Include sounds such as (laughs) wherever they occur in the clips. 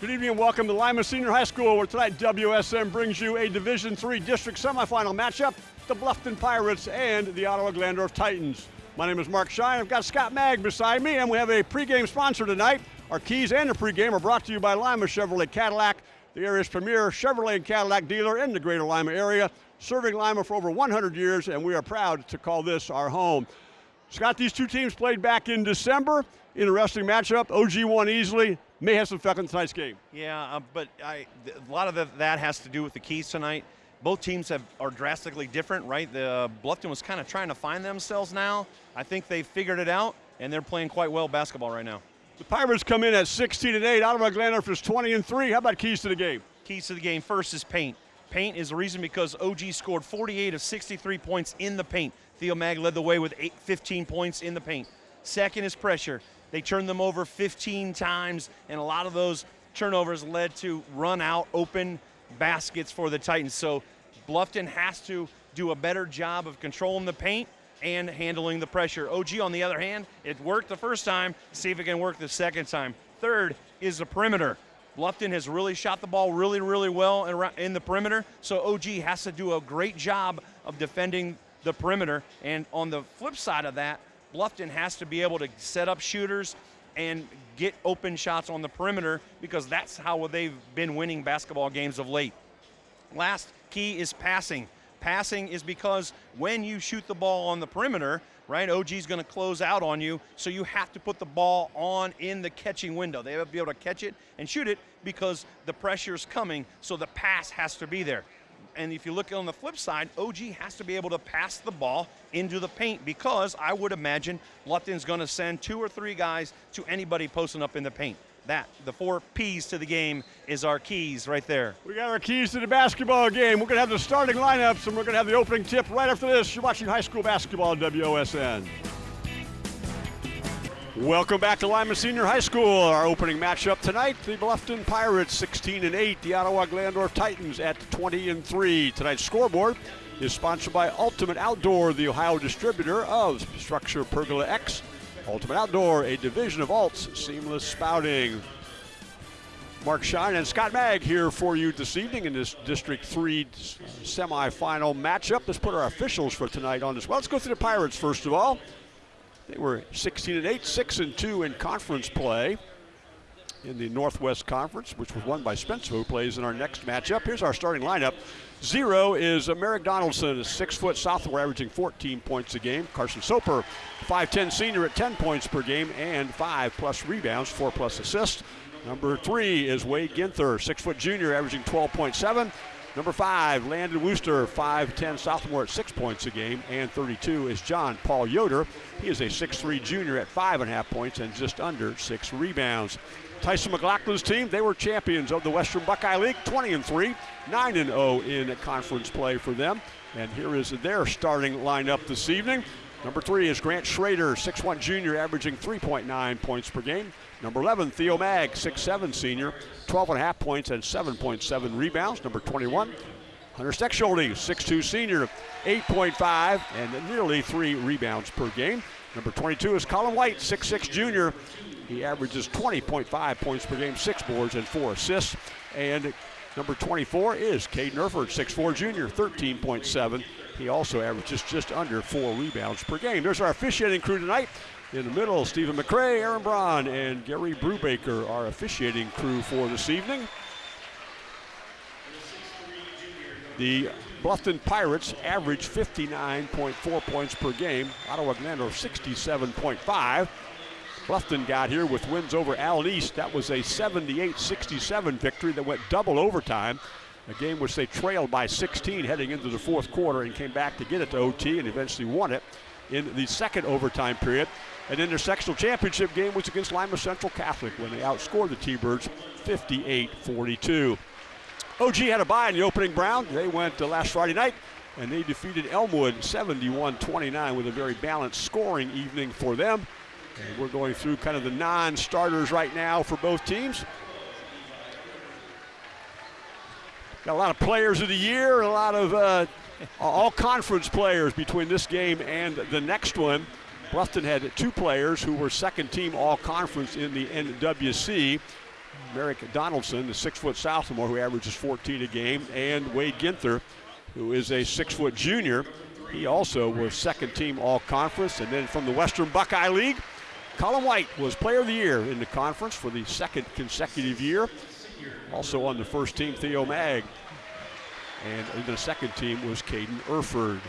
Good evening and welcome to Lima Senior High School, where tonight WSM brings you a Division III district semifinal matchup, the Bluffton Pirates and the Ottawa Glandorf Titans. My name is Mark Shine. I've got Scott Mag beside me, and we have a pregame sponsor tonight. Our keys and the pregame are brought to you by Lima Chevrolet Cadillac, the area's premier Chevrolet and Cadillac dealer in the greater Lima area, serving Lima for over 100 years, and we are proud to call this our home. Scott, these two teams played back in December. Interesting matchup. OG won easily may have some effect on tonight's game. Yeah, uh, but I, a lot of the, that has to do with the keys tonight. Both teams have, are drastically different, right? The uh, Bluffton was kind of trying to find themselves now. I think they figured it out, and they're playing quite well basketball right now. The Pirates come in at 16 and 8. Ottawa Glandorf is 20 and 3. How about keys to the game? Keys to the game first is paint. Paint is the reason because OG scored 48 of 63 points in the paint. Theo Mag led the way with eight, 15 points in the paint. Second is pressure. They turned them over 15 times, and a lot of those turnovers led to run out open baskets for the Titans. So Bluffton has to do a better job of controlling the paint and handling the pressure. OG, on the other hand, it worked the first time. See if it can work the second time. Third is the perimeter. Bluffton has really shot the ball really, really well in the perimeter, so OG has to do a great job of defending the perimeter. And on the flip side of that, Bluffton has to be able to set up shooters and get open shots on the perimeter because that's how they've been winning basketball games of late. Last key is passing. Passing is because when you shoot the ball on the perimeter, right, OG's going to close out on you, so you have to put the ball on in the catching window. They have to be able to catch it and shoot it because the pressure is coming, so the pass has to be there. And if you look on the flip side, OG has to be able to pass the ball into the paint because I would imagine Bluffton's going to send two or three guys to anybody posting up in the paint. That, the four P's to the game, is our keys right there. We got our keys to the basketball game. We're going to have the starting lineups and we're going to have the opening tip right after this. You're watching high school basketball on WOSN. Welcome back to Lima Senior High School. Our opening matchup tonight: the Bluffton Pirates, 16 and 8. The Ottawa Glandorf Titans at 20 and 3. Tonight's scoreboard is sponsored by Ultimate Outdoor, the Ohio distributor of Structure Pergola X. Ultimate Outdoor, a division of Alts Seamless Spouting. Mark Shine and Scott Mag here for you this evening in this District 3 semifinal matchup. Let's put our officials for tonight on this. Well, let's go through the Pirates first of all. They were 16 and 8, 6 and 2 in conference play in the Northwest Conference, which was won by Spencer, who plays in our next matchup. Here's our starting lineup. Zero is Merrick Donaldson, a six-foot sophomore averaging 14 points a game. Carson Soper, 5'10 senior at 10 points per game and five plus rebounds, four plus assists. Number three is Wade Ginther, six-foot junior averaging 12.7. Number five, Landon Wooster, 5'10 sophomore at six points a game, and 32 is John Paul Yoder. He is a 6'3 junior at five and a half points and just under six rebounds. Tyson McLaughlin's team, they were champions of the Western Buckeye League, 20 and 3, 9 and 0 in conference play for them. And here is their starting lineup this evening. Number three is Grant Schrader, 6'1 junior, averaging 3.9 points per game. Number 11, Theo Mag, 6'7 senior, 12 and a half points and 7.7 rebounds. Number 21, Hunter Steckschulte, 6'2 senior, 8.5 and nearly three rebounds per game. Number 22 is Colin White, 6'6 junior. He averages 20.5 points per game, six boards and four assists. And number 24 is Caden Erford, 6'4 junior, 13.7. He also averages just under four rebounds per game. There's our officiating crew tonight. In the middle, Stephen McCray, Aaron Braun, and Gary Brubaker, our officiating crew for this evening. The Bluffton Pirates average 59.4 points per game. Ottawa Glandorf 67.5. Bluffton got here with wins over Allen East. That was a 78-67 victory that went double overtime. A game which they trailed by 16 heading into the fourth quarter and came back to get it to OT and eventually won it in the second overtime period. An intersectional championship game was against Lima Central Catholic when they outscored the T-Birds 58-42. OG had a bye in the opening round. They went uh, last Friday night and they defeated Elmwood 71-29 with a very balanced scoring evening for them. And we're going through kind of the non-starters right now for both teams. Got a lot of players of the year, a lot of uh, all conference players between this game and the next one. Bluffton had two players who were second team all conference in the NWC. Merrick Donaldson, the six-foot sophomore who averages 14 a game, and Wade Ginther, who is a six-foot junior. He also was second team all-conference. And then from the Western Buckeye League, Colin White was player of the year in the conference for the second consecutive year. Also on the first team, Theo Mag. And in the second team was Caden Erford.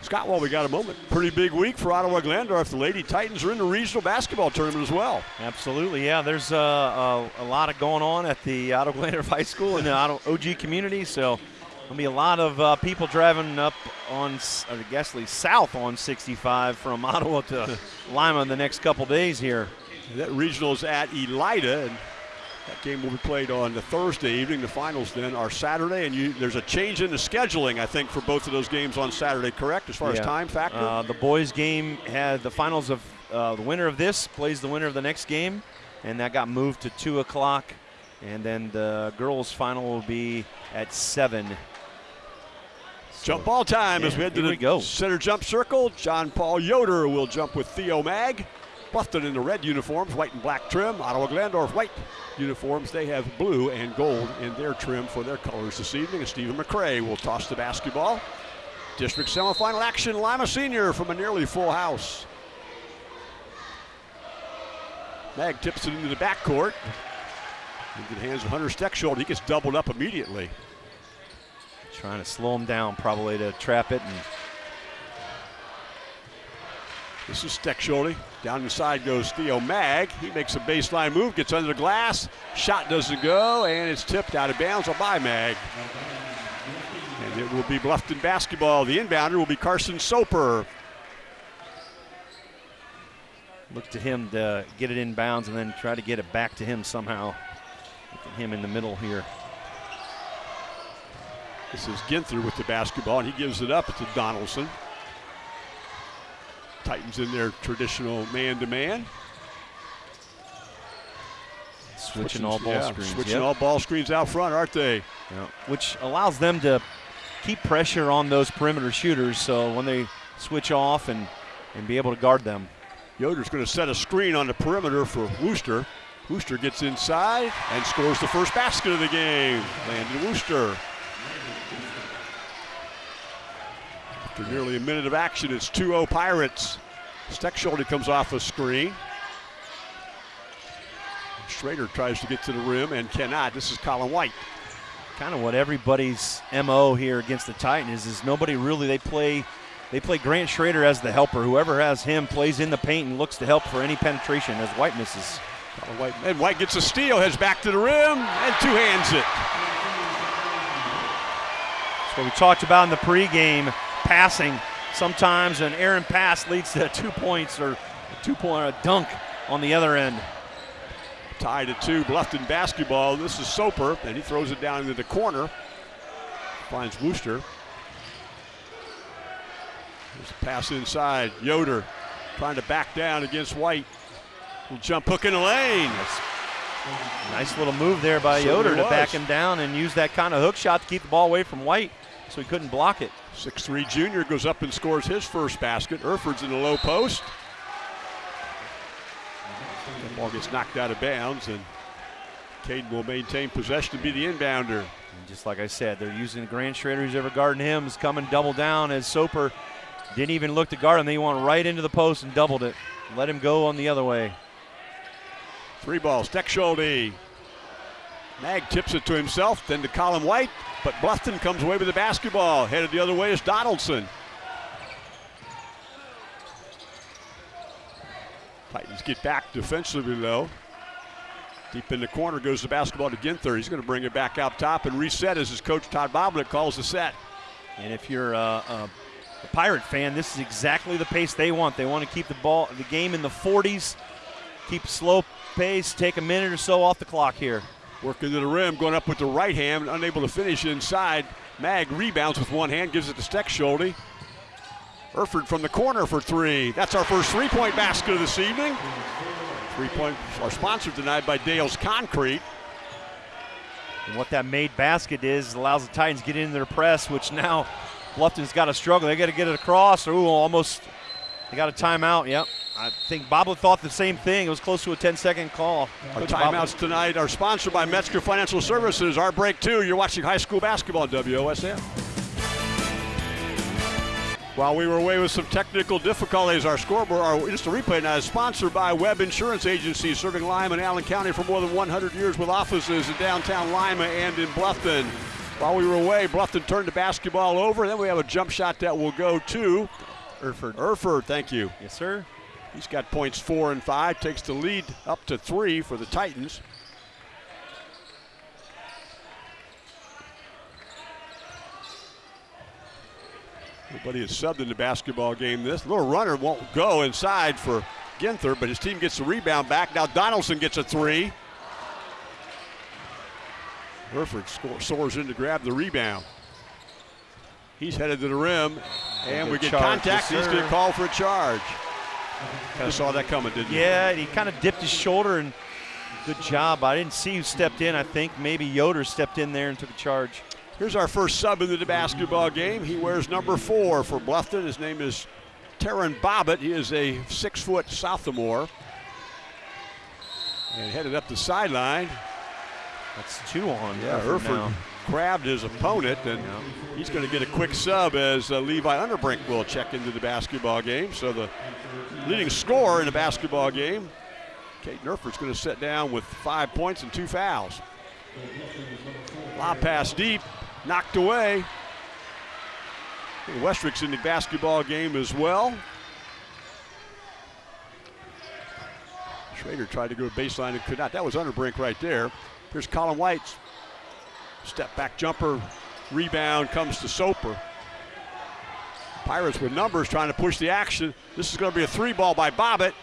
Scott, while we got a moment, pretty big week for Ottawa Glandorf. The Lady Titans are in the regional basketball tournament as well. Absolutely, yeah. There's uh, a, a, lot of going on at the (laughs) Ottawa Glandorf High School and the Ottawa OG community, so there'll be a lot of uh, people driving up on, I guess, south on 65 from (laughs) Ottawa to Lima in the next couple days here. That regional is at Elida, and that game will be played on the Thursday evening. The finals then are Saturday, and you, there's a change in the scheduling, I think, for both of those games on Saturday, correct, as far yeah. as time factor? Uh, the boys' game had the finals of uh, the winner of this plays the winner of the next game, and that got moved to 2 o'clock. And then the girls' final will be at 7. So, jump ball time yeah, as we head to the go. center jump circle. John Paul Yoder will jump with Theo Mag. Bluffton in the red uniforms, white and black trim. Ottawa Glandorf white uniforms. They have blue and gold in their trim for their colors this evening. And Stephen McCray will toss the basketball. District semifinal action, Lima Senior from a nearly full house. Mag tips it into the backcourt. Into the hands of Hunter Steckschulte. He gets doubled up immediately. Trying to slow him down, probably to trap it and this is Steckschulte. Down the side goes Theo Mag. He makes a baseline move, gets under the glass. Shot doesn't go, and it's tipped out of bounds by Mag. And it will be Bluffton basketball. The inbounder will be Carson Soper. Look to him to get it in bounds and then try to get it back to him somehow. Look at him in the middle here. This is Ginther with the basketball, and he gives it up to Donaldson. Titans in their traditional man-to-man. Switching, switching, all ball yeah, screens. Switching yep. all ball screens out front, aren't they? Yeah. Which allows them to keep pressure on those perimeter shooters so when they switch off and, and be able to guard them. Yoder's going to set a screen on the perimeter for Wooster. Wooster gets inside and scores the first basket of the game. Landon Wooster. After nearly a minute of action, it's 2-0 Pirates. Steckschulte comes off a screen. Schrader tries to get to the rim and cannot. This is Colin White. Kind of what everybody's MO here against the Titans is, is nobody really, they play they play Grant Schrader as the helper. Whoever has him plays in the paint and looks to help for any penetration as White misses. White, and White gets a steal, heads back to the rim, and two hands it. That's what we talked about in the pregame passing sometimes an errant pass leads to two points or a two point a dunk on the other end. Tied at two, Bluffton basketball. This is Soper, and he throws it down into the corner. Finds Wooster. There's a pass inside. Yoder trying to back down against White. Will jump hook in the lane. Nice little move there by Yoder to back him down and use that kind of hook shot to keep the ball away from White so he couldn't block it. Six-three junior goes up and scores his first basket. Erford's in the low post. The ball gets knocked out of bounds, and Caden will maintain possession to be the inbounder. And just like I said, they're using Grant Schrader, who's ever guarding him, is coming double down as Soper didn't even look to guard him. They went right into the post and doubled it. Let him go on the other way. Three balls, Steckschulte. Mag tips it to himself, then to Colin White. But Bluffton comes away with the basketball. Headed the other way is Donaldson. Titans get back defensively though. Deep in the corner goes the basketball to Ginther. He's going to bring it back out top and reset as his coach Todd Boblik calls the set. And if you're a, a, a, Pirate fan, this is exactly the pace they want. They want to keep the ball, the game in the 40s, keep slow pace, take a minute or so off the clock here. Working to the rim, going up with the right hand, unable to finish inside. Mag rebounds with one hand, gives it to Steckschulte. Erford from the corner for three. That's our first three-point basket of this evening. Three-point are sponsored tonight by Dale's Concrete. And what that made basket is allows the Titans get into their press, which now Bluffton's got to struggle. They got to get it across. Ooh, almost. They got a timeout. Yep. I think Boblet thought the same thing. It was close to a 10 second call. Our timeouts tonight are sponsored by Metzger Financial Services. Our break two. You're watching high school basketball on WOSN. While we were away with some technical difficulties, our scoreboard, our instant replay now is sponsored by Webb Insurance Agency, serving Lima and Allen County for more than 100 years with offices in downtown Lima and in Bluffton. While we were away, Bluffton turned the basketball over. Then we have a jump shot that will go to Erford. Erford. Thank you. Yes, sir. He's got points four and five, takes the lead up to three for the Titans. Nobody is subbed in the basketball game. This little runner won't go inside for Ginther, but his team gets the rebound back. Now Donaldson gets a three. Erford score, soars in to grab the rebound. He's headed to the rim, and we get contact. He's going to call for a charge. Kind of saw that coming, didn't you? Yeah, he kind of dipped his shoulder and good job. I didn't see who stepped in. I think maybe Yoder stepped in there and took a charge. Here's our first sub into the basketball game. He wears number four for Bluffton. His name is Taryn Bobbitt. He is a six foot sophomore. And headed up the sideline. That's two on. Yeah, Erford Erford grabbed his opponent, and he's going to get a quick sub as uh, Levi Underbrink will check into the basketball game. So the leading scorer in a basketball game, Caden Erford's going to sit down with five points and two fouls. Lob pass deep, knocked away. Westrick's in the basketball game as well. Schrader tried to go to baseline and could not. That was Underbrink right there. Here's Colin White's step back jumper, rebound comes to Soper. Pirates with numbers trying to push the action. This is going to be a three ball by Bobbitt.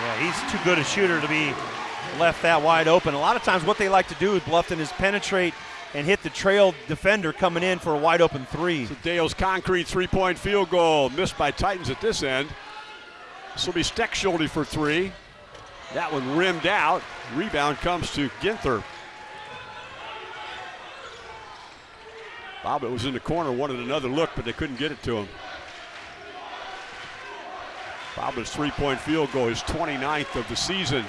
Yeah, he's too good a shooter to be left that wide open. A lot of times, what they like to do with Bluffton is penetrate and hit the trail defender coming in for a wide open three. Dale's concrete three point field goal missed by Titans at this end. This will be Steckschulte for three. That one rimmed out. Rebound comes to Ginther. Bobbitt was in the corner, wanted another look, but they couldn't get it to him. Bobbitt's three point field goal is 29th of the season.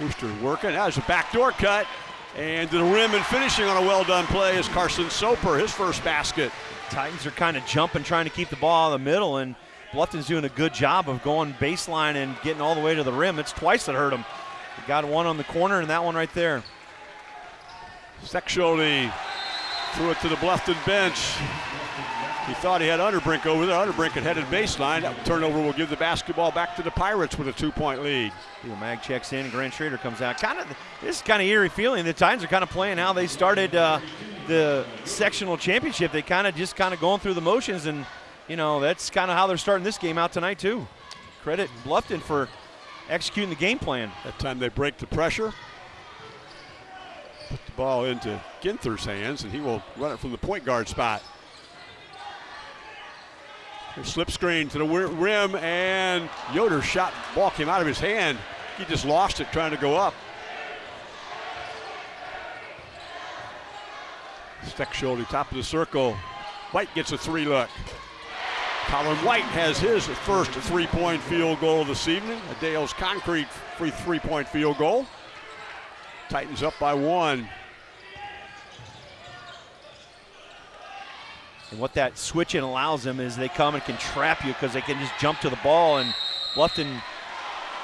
Wooster working. That was a backdoor cut. And to the rim and finishing on a well done play is Carson Soper, his first basket. Titans are kind of jumping, trying to keep the ball out of the middle, and Bluffton's doing a good job of going baseline and getting all the way to the rim. It's twice that hurt him. He got one on the corner and that one right there. Steckschulte threw it to the Bluffton bench. He thought he had Underbrink over there. Underbrink had headed baseline. That turnover will give the basketball back to the Pirates with a two point lead. Theo Mag checks in, and Grant Schrader comes out. Kind of, this is kind of eerie feeling. The Titans are kind of playing how they started uh, the sectional championship. They kind of just kind of going through the motions, and you know that's kind of how they're starting this game out tonight too. Credit Bluffton for executing the game plan. That time they break the pressure. Put the ball into Ginther's hands, and he will run it from the point guard spot. Slip screen to the rim, and Yoder shot. Ball came out of his hand. He just lost it trying to go up. Steckschulte, top of the circle. White gets a three look. Colin White has his first three-point field goal this evening. A Dale's concrete free three-point field goal. Titans up by one. And what that switching allows them is they come and can trap you because they can just jump to the ball. And Bluffton,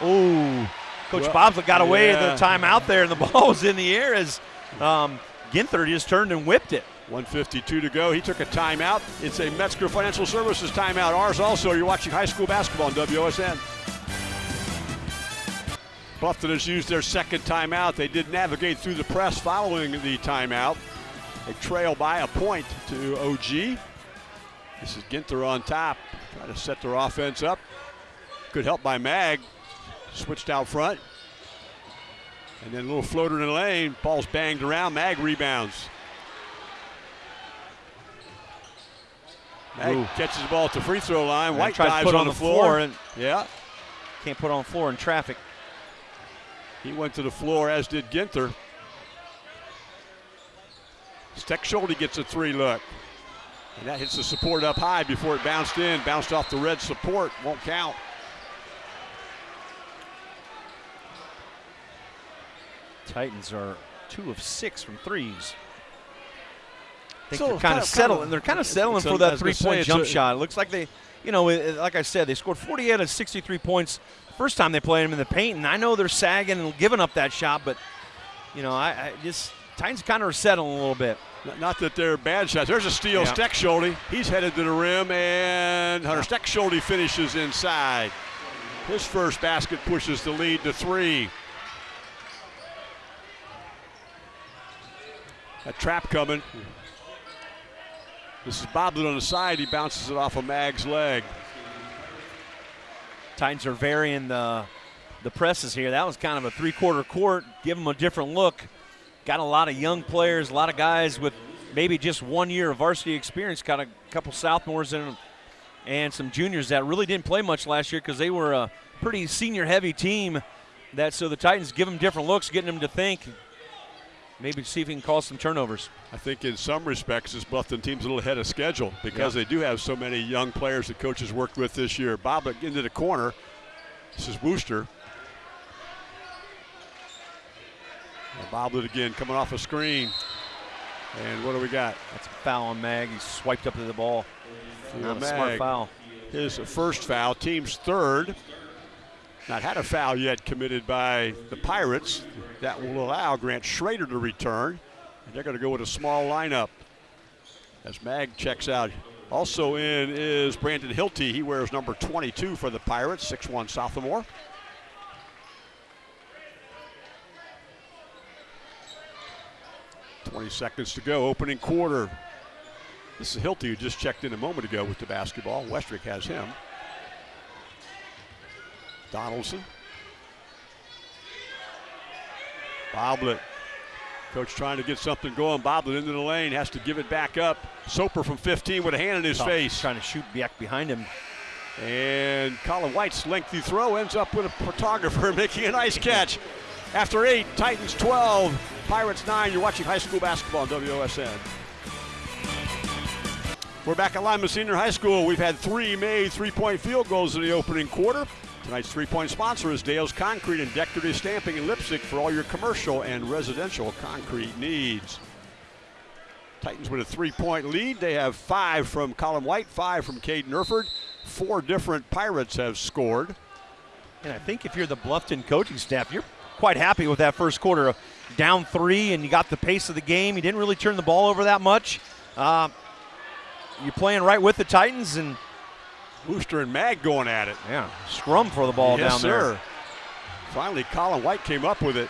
oh, Coach Well, Bobsley got away yeah. the time out there, and the (laughs) ball was in the air as um, Ginther just turned and whipped it. 152 to go. He took a timeout. It's a Metzger Financial Services timeout. Ours also. You're watching high school basketball on WSN. Bluffton has used their second timeout. They did navigate through the press following the timeout. They trail by a point to OG. This is Ginther on top, trying to set their offense up. Good help by Mag. Switched out front. And then a little floater in the lane. Ball's banged around. Mag rebounds. Ooh. catches the ball at the free throw line. White tries to dives put on, on the floor. floor and- yeah, Can't put on the floor in traffic. he went to the floor, as did Ginther. Steckschulte gets a three look. And that hits the support up high before it bounced in. Bounced off the red support. Won't count. Titans are two of six from threes. I think So they're kind kind of of- settling. kind of- they're kind of settling it's a- for that was gonna say, three-point jump a- shot. It looks like they, you know, like I said, they scored 48 out of 63 points first time they played them in the paint, and I know they're sagging and giving up that shot, but you know, I, I just Titans kind of are settling a little bit. Not- Not that they're bad shots. There's a steal. Yeah. Steckschulte. He's headed to the rim, and Hunter Steckschulte finishes inside. His first basket pushes the lead to three. A trap coming. This is Boblet on the side. He bounces it off of Mag's leg. Titans are varying the the presses here. That was kind of a three-quarter court. Give them a different look. Got a lot of young players, a lot of guys with maybe just one year of varsity experience. Got a couple sophomores in them and some juniors that really didn't play much last year because they were a pretty senior-heavy team. That so the Titans give them different looks, getting them to think. Maybe see if he can cause some turnovers. I think in some respects this Bluffton team's a little ahead of schedule because Yeah. they do have so many young players that coaches worked with this year. Boblet uh, into the corner. This is Wooster. And Boblet again coming off a screen. And what do we got? That's a foul on Mag. He swiped up to the ball. Not a smart foul. His first foul, team's third. Not had a foul yet committed by the Pirates. That will allow Grant Schrader to return. And they're going to go with a small lineup as Mag checks out. Also in is Brandon Hilty. He wears number 22 for the Pirates, 6'1 sophomore. Twenty seconds to go, opening quarter. This is Hilty who just checked in a moment ago with the basketball. Westrick has him. Donaldson. Boblet. Coach trying to get something going. Boblet into the lane, has to give it back up. Soper from 15 with a hand in his face. Trying to shoot back behind him. And Colin White's lengthy throw ends up with a photographer (laughs) making a nice catch. After eight, Titans 12, Pirates 9. You're watching high school basketball on WOSN. We're back at Lima Senior High School. We've had three made three-point field goals in the opening quarter. Tonight's three-point sponsor is Dale's Concrete and Decorative Stamping in Leipsic for all your commercial and residential concrete needs. Titans with a three-point lead. They have five from Colin White, five from Caden Erford. Four different Pirates have scored. And I think if you're the Bluffton coaching staff, you're quite happy with that first quarter. Down three, and you got the pace of the game. You didn't really turn the ball over that much. Uh, you're playing right with the Titans, and Wooster and Mag going at it. yeah, scrum for the ball yes, down sir. there. Finally, Colin White came up with it.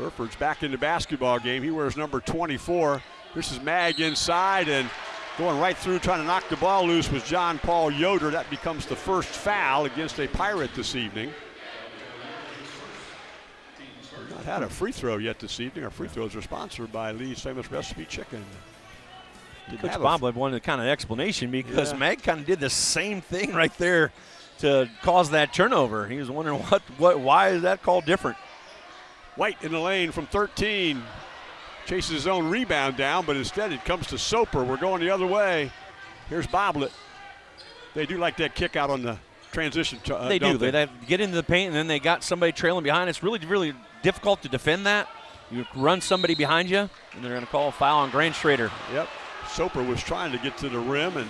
Erford's back in the basketball game. He wears number 24. This is Mag inside and going right through, trying to knock the ball loose was John Paul Yoder. That becomes the first foul against a Pirate this evening. We've not had a free throw yet this evening. Our free throws are sponsored by Lee's Famous Recipe Chicken. Didn't Coach have a- Boblin wanted kind of explanation because Yeah. Mag kind of did the same thing right there to cause that turnover. He was wondering (laughs) what, what, why is that call different? White in the lane from 13. Chases his own rebound down, but instead it comes to Soper. We're going the other way. Here's Boblet. They do like that kick out on the transition. t- Uh, they do. They, they get into the paint and then they got somebody trailing behind. It's really, really difficult to defend that. You run somebody behind you, and they're going to call a foul on Grant Schrader. Yep. Soper was trying to get to the rim, and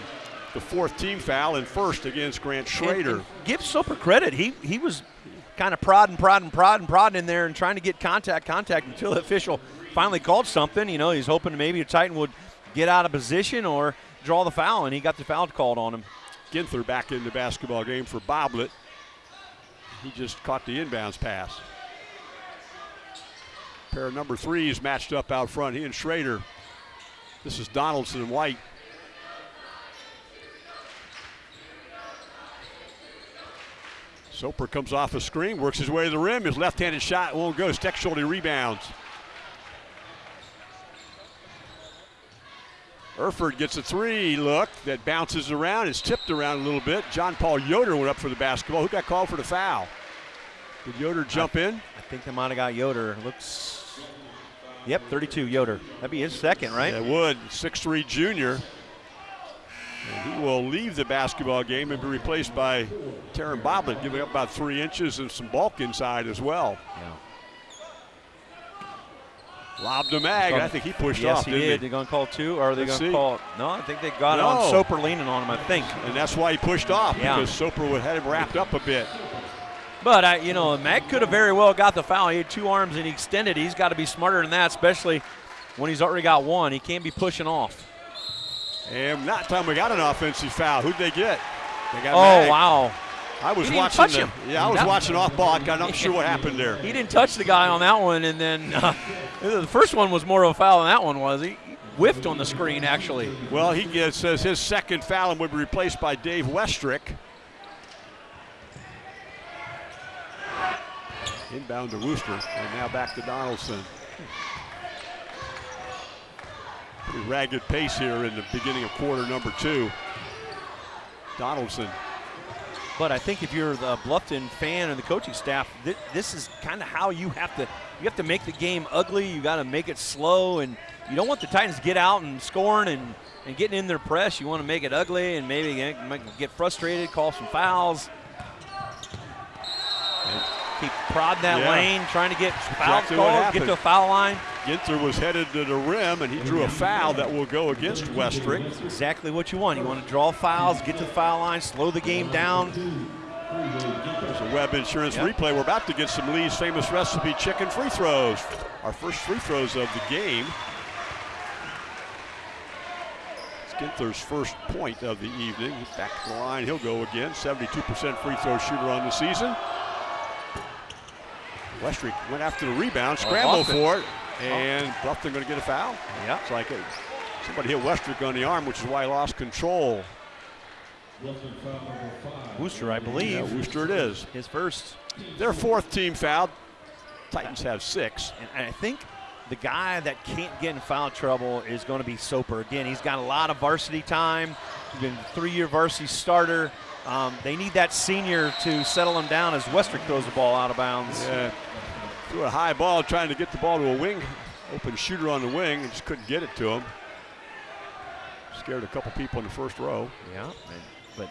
the fourth team foul and first against Grant Schrader. And- and give Soper credit. He he was kind of prodding, prodding, prodding, prodding in there and trying to get contact, contact until the official finally called something. You know, he's hoping maybe a Titan would get out of position or draw the foul, and he got the foul called on him. Ginther back in the basketball game for Boblet. He just caught the inbounds pass. Pair of number threes matched up out front. He and Schrader. This is Donaldson and White. Soper comes off a screen, works his way to the rim. His left-handed shot won't go. Steckschulte rebounds. Erford gets a three look that bounces around. It's tipped around a little bit. John Paul Yoder went up for the basketball. Who got called for the foul? Did Yoder jump in? I think they might have got Yoder. Looks Yep, 32, Yoder. That'd be his second, right? It would. 6'3 junior. And he will leave the basketball game and be replaced by Taryn Boblett, giving up about three inches and some bulk inside as well. Yeah. Lobbed a Mag. I think he pushed yes, off, he didn't did. They're going to call two, or are they going to call it? No, I think they got it No. on Soper leaning on him, I think. And that's why he pushed off Yeah. because Soper would had him wrapped up a bit. But, I, you know, Mag could have very well got the foul. He had two arms and he extended. He's got to be smarter than that, especially when he's already got one. He can't be pushing off. And not time we got an offensive foul. Who'd they get? They got Oh, wow. I was watching touch the, him. Yeah, I was That- watching off ball. I'm not sure what happened there. (laughs) He didn't touch the guy on that one, and then uh, (laughs) the first one was more of a foul than that one was. He he whiffed on the screen, actually. Well, he gets, says his second foul and would be replaced by Dave Westrick. Inbound to Wooster, and now back to Donaldson. Pretty ragged pace here in the beginning of quarter number two. Donaldson. But I think if you're the Bluffton fan and the coaching staff, th- this is kind of how you have to you have to make the game ugly. You got to make it slow, and you don't want the Titans to get out and scoring and, and getting in their press. You want to make it ugly and maybe get, get frustrated, call some fouls, and keep prodding that Yeah. lane, trying to get fouls exactly called, get to a foul line. Ginther was headed to the rim, and he drew a foul that will go against Westrick. Exactly what you want. You want to draw fouls, get to the foul line, slow the game down. There's a Webb Insurance Yep. replay. We're about to get some Lee's famous recipe chicken free throws. Our first free throws of the game. It's Ginther's first point of the evening. Back to the line. He'll go again. 72% free throw shooter on the season. Westrick went after the rebound, oh, scrambled Bluffton. for it, oh. and Bluffton going to get a foul. Yeah. It's like it, somebody hit Westrick on the arm, which is why he lost control. Wooster, I believe. Yeah, Wooster it is. His first. Their fourth team fouled. Titans have six. And I think the guy that can't get in foul trouble is going to be Soper. Again, he's got a lot of varsity time. He's been a three-year varsity starter. Um, they need that senior to settle him down as Westrick throws the ball out of bounds. Yeah. Threw a high ball trying to get the ball to a wing, open shooter on the wing, and just couldn't get it to him. Scared a couple people in the first row. Yeah, but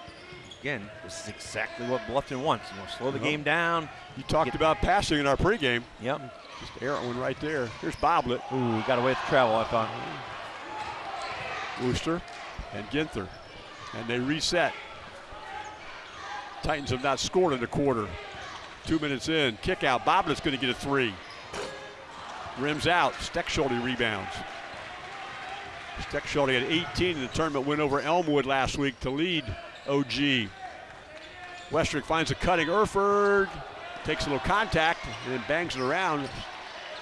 again, this is exactly what Bluffton wants. You know, slow the Yep. game down. You talked Get- about passing in our pregame. Yep. Just errant one right there. Here's Boblet, Ooh, got away with the travel. I thought. Wooster, and Ginther. And they reset. Titans have not scored in the quarter. Two minutes in. Kick out. Boblet's going to get a three. Rims out. Steckschulte rebounds. Steckschulte had 18 in the tournament win over Elmwood last week to lead OG. Westrick finds a cutting Erford, takes a little contact, and then bangs it around.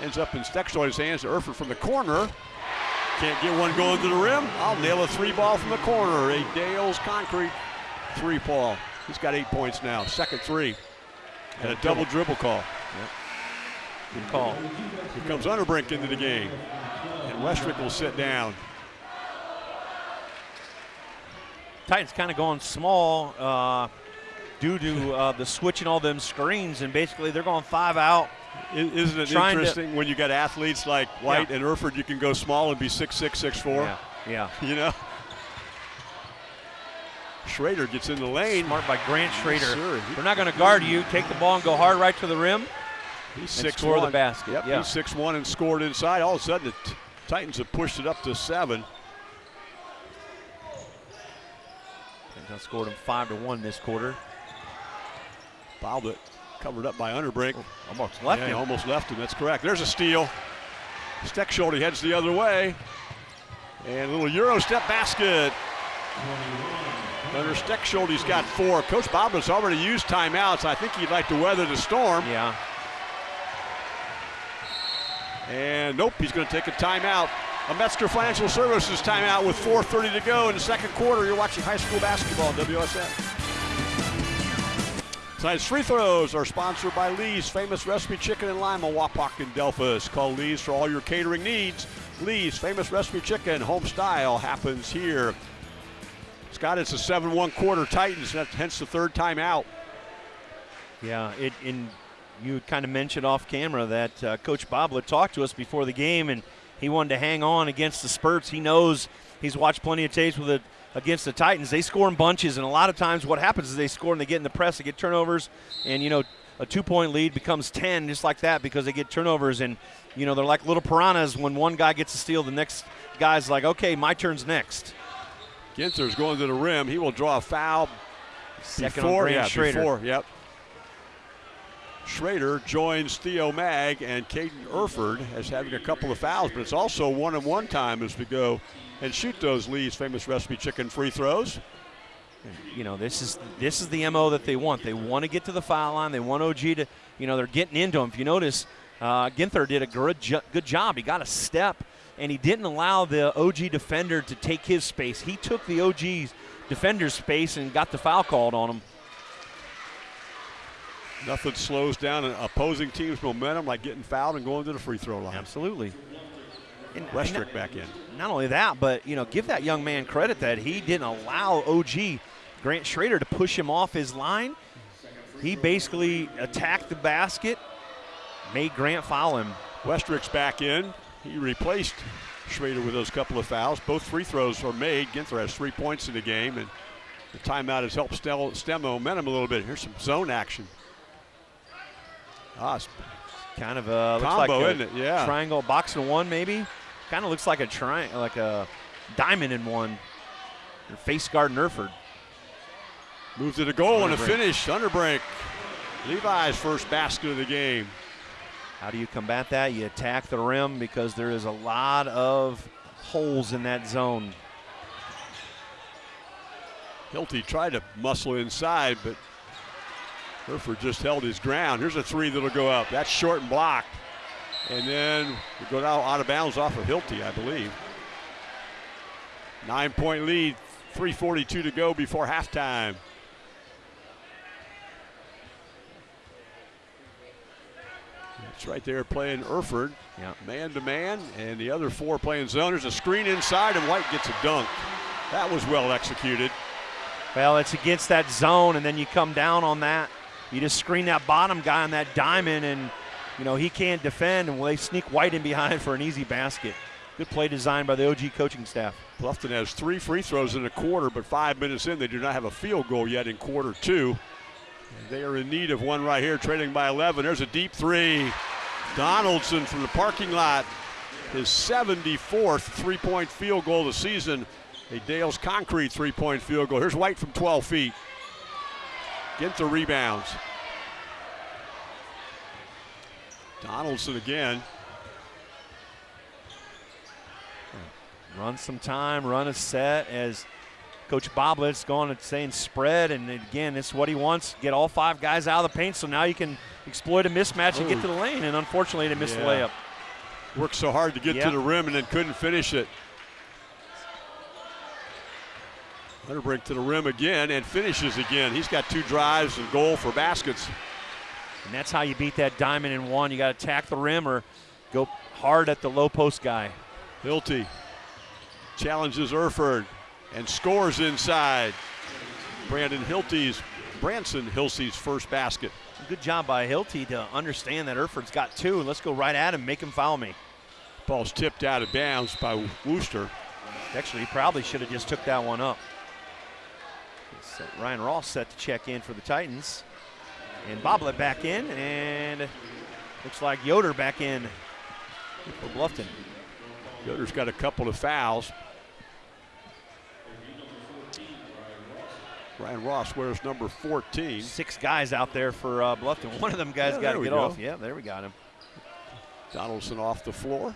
Ends up in Steckschulte's hands. Erford from the corner. Can't get one going to the rim. I'll nail a three ball from the corner. A Dale's concrete three ball. He's got eight points now. Second three. And a double dribble call. Good call. Here comes Underbrink into the game. And Westrick will sit down. Titans kind of going small uh, due to uh, the switching all them screens, and basically they're going five out. Isn't it Trying to- interesting when you got athletes like White and Erford, you can go small and be six six six four. Yeah, yeah. (laughs) You know? Schrader gets in the lane. Smart by Grant Schrader. Sure. They're not going to guard you. Take the ball and go hard right to the rim. He's six score the one. basket. Yep, Yeah. he's six one and scored inside. All of a sudden, the Titans have pushed it up to seven. Titans scored them five to one this quarter. Fouled it, covered up by Underbrink. Oh, almost left yeah, him. almost left him. That's correct. There's a steal. Steckschulte heads the other way. And a little Euro step basket. Gunnar Steckschulte's got four. Coach Boblin's already used timeouts. I think he'd like to weather the storm. Yeah. And nope, he's going to take a timeout. A Metzger Financial Services timeout with 4.30 to go in the second quarter. You're watching high school basketball on WSN. Tonight's free throws are sponsored by Lee's Famous Recipe Chicken in Lima, Wapak, and Delphos. Call Lee's for all your catering needs. Lee's Famous Recipe Chicken, home style, happens here. Scott, it's a 7-1 quarter Titans, hence the third timeout. Yeah, it in you kind of mentioned off camera that uh, Coach Boblet talked to us before the game, and he wanted to hang on against the spurts. He knows he's watched plenty of tapes with it against the Titans. They score in bunches, and a lot of times what happens is they score and they get in the press, they get turnovers, and you know a two-point lead becomes 10 just like that because they get turnovers, and you know they're like little piranhas. When one guy gets a steal, the next guy's like, okay, my turn's next. Ginther's going to the rim. He will draw a foul Second before, on yeah, Schrader. before, yep. Schrader joins Theo Mag and Caden Erford as having a couple of fouls, but it's also one and one time as we go and shoot those Lee's famous recipe chicken free throws. you know this is this is the mo that they want. They want to get to the foul line. They want OG to, you know, they're getting into him. If you notice, uh, Ginther did a good jo- good job. He got a step, and he didn't allow the OG defender to take his space. He took the OG's defender's space and got the foul called on him. Nothing slows down an opposing team's momentum like getting fouled and going to the free throw line. Absolutely. And, Westrick back in. not only that, but you know, give that young man credit that he didn't allow OG Grant Schrader to push him off his line. He basically attacked the basket, made Grant foul him. Westrick's back in. He replaced Schrader with those couple of fouls. Both free throws are made. Ginther has three points in the game, and the timeout has helped stem, stem momentum a little bit. Here's some zone action. Ah, Kind of a looks Combo, like a isn't it? Yeah. triangle box in one maybe. Kind of looks like a triangle, like a diamond in one. Your face guard Erford. Move to the goal and a Underbrink. finish. Underbrink. Levi's first basket of the game. How do you combat that? You attack the rim because there is a lot of holes in that zone. Hilty tried to muscle inside, but Erford just held his ground. Here's a three that'll go up. That's short and blocked. And then it go out, out of bounds off of Hilty, I believe. Nine point lead, 3.42 to go before halftime. It's right there playing Erford, Yeah. man to man, and the other four playing zone. There's a screen inside, and White gets a dunk. That was well executed. Well, it's against that zone, and then you come down on that. You just screen that bottom guy on that diamond, and you know he can't defend, and they sneak White in behind (laughs) for an easy basket. Good play design by the OG coaching staff. Bluffton has three free throws in a quarter, but five minutes in, they do not have a field goal yet in quarter two. They are in need of one right here, trailing by 11. There's a deep three. Donaldson from the parking lot, his 74th three point field goal of the season. A Dale's concrete three point field goal. Here's White from 12 feet. Ginther rebounds. Donaldson again. Run some time, run a set as Coach Boblett's going and saying spread, and again, it's what he wants. Get all five guys out of the paint, so now you can exploit a mismatch and get to the lane. And unfortunately, they missed the layup. Worked so hard to get Yeah. to the rim and then couldn't finish it. Underbrink to the rim again and finishes again. He's got two drives and goal for baskets. And that's how you beat that diamond in one. You got to attack the rim or go hard at the low post guy. Hilty challenges Erford and scores inside. Brandon Hilty's, Branson Hilty's first basket. Good job by Hilty to understand that Erford's got two, and let's go right at him, make him foul me. Ball's tipped out of bounds by Wooster. Actually, he probably should have just took that one up. So Ryan Ross set to check in for the Titans. And Boblet back in, and looks like Yoder back in for Bluffton. Yoder's got a couple of fouls. Ryan Ross wears number 14. Six guys out there for uh, Bluffton. One of them guys Yeah, got to get go. off. Yeah, there we got him. Donaldson off the floor.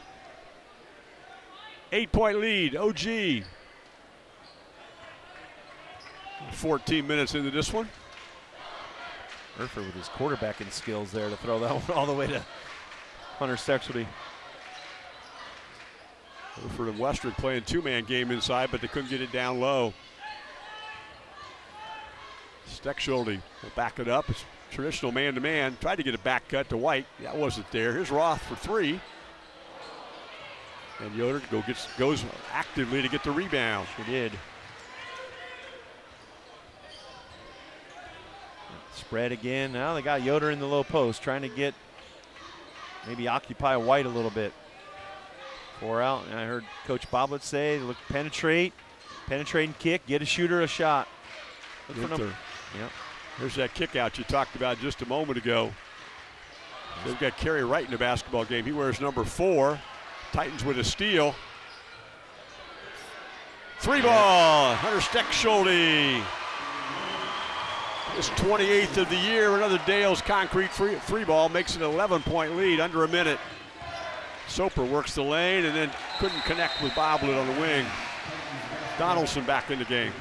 Eight point lead, OG. 14 minutes into this one. Erford with his quarterbacking skills there to throw that (laughs) one all the way to Hunter Steckschulte. Erford and Westrick playing two man game inside, but they couldn't get it down low. Steckschulte will back it up. It's traditional man to man. Tried to get a back cut to White. That wasn't there. Here's Roth for three. And Yoder go gets, goes actively to get the rebound. Sure did. Spread again. Now they got Yoder in the low post, trying to get maybe occupy White a little bit. Four out. And I heard Coach Boblet say, look, penetrate, penetrate and kick, get a shooter a shot. Look for Yep. There's that kick out you talked about just a moment ago. They've got Kerry Wright in the basketball game. He wears number four. Titans with a steal. Three ball, Hunter Steckschulte. His 28th of the year. Another Dale's concrete free, three ball makes an 11 point lead under a minute. Soper works the lane and then couldn't connect with Boblet on the wing. Donaldson back in the game.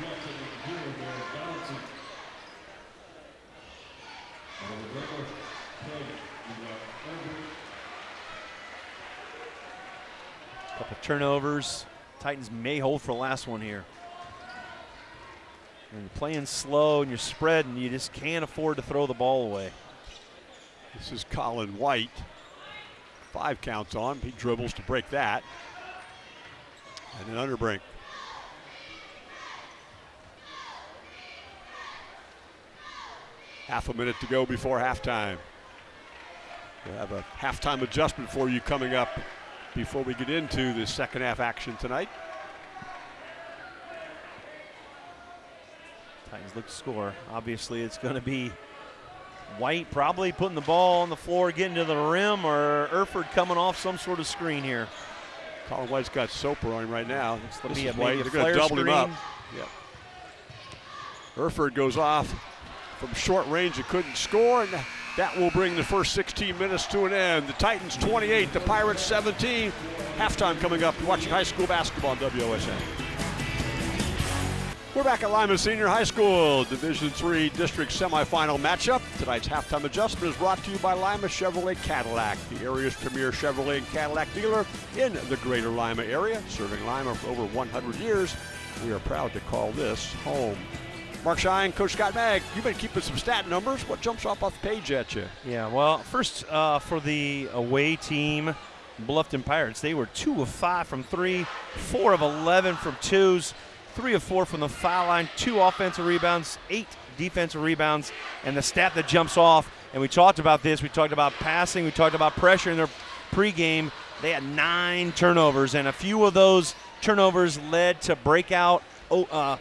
Couple turnovers. Titans may hold for the last one here. You're playing slow and you're spreading, you just can't afford to throw the ball away. This is Colin White. Five counts on. He dribbles to break that. And an underbrink. Half a minute to go before halftime. We'll have a halftime adjustment for you coming up before we get into the second half action tonight. Titans look to score. Obviously, it's going to be White probably putting the ball on the floor, getting to the rim, or Erford coming off some sort of screen here. Colin White's got Soper on him right now. It's This be is a, White. They're going to double him up. screen. Yep. Erford goes off from short range and couldn't score, and that will bring the first 16 minutes to an end. The Titans 28, the Pirates 17. Halftime coming up. You're watching high school basketball on WOSN. We're back at Lima Senior High School, Division Three District Semifinal matchup. Tonight's halftime adjustment is brought to you by Lima Chevrolet Cadillac, the area's premier Chevrolet and Cadillac dealer in the greater Lima area, serving Lima for over 100 years. We are proud to call this home. Mark Shine, Coach Scott Mag, you've been keeping some stat numbers. What jumps off off the page at you? Yeah, well, first uh, for the away team, Bluffton Pirates, they were two of five from three, four of 11 from twos, three of four from the foul line, two offensive rebounds, eight defensive rebounds, and the stat that jumps off, and we talked about this, we talked about passing, we talked about pressure in their pregame. They had nine turnovers, and a few of those turnovers led to breakout oh, uh,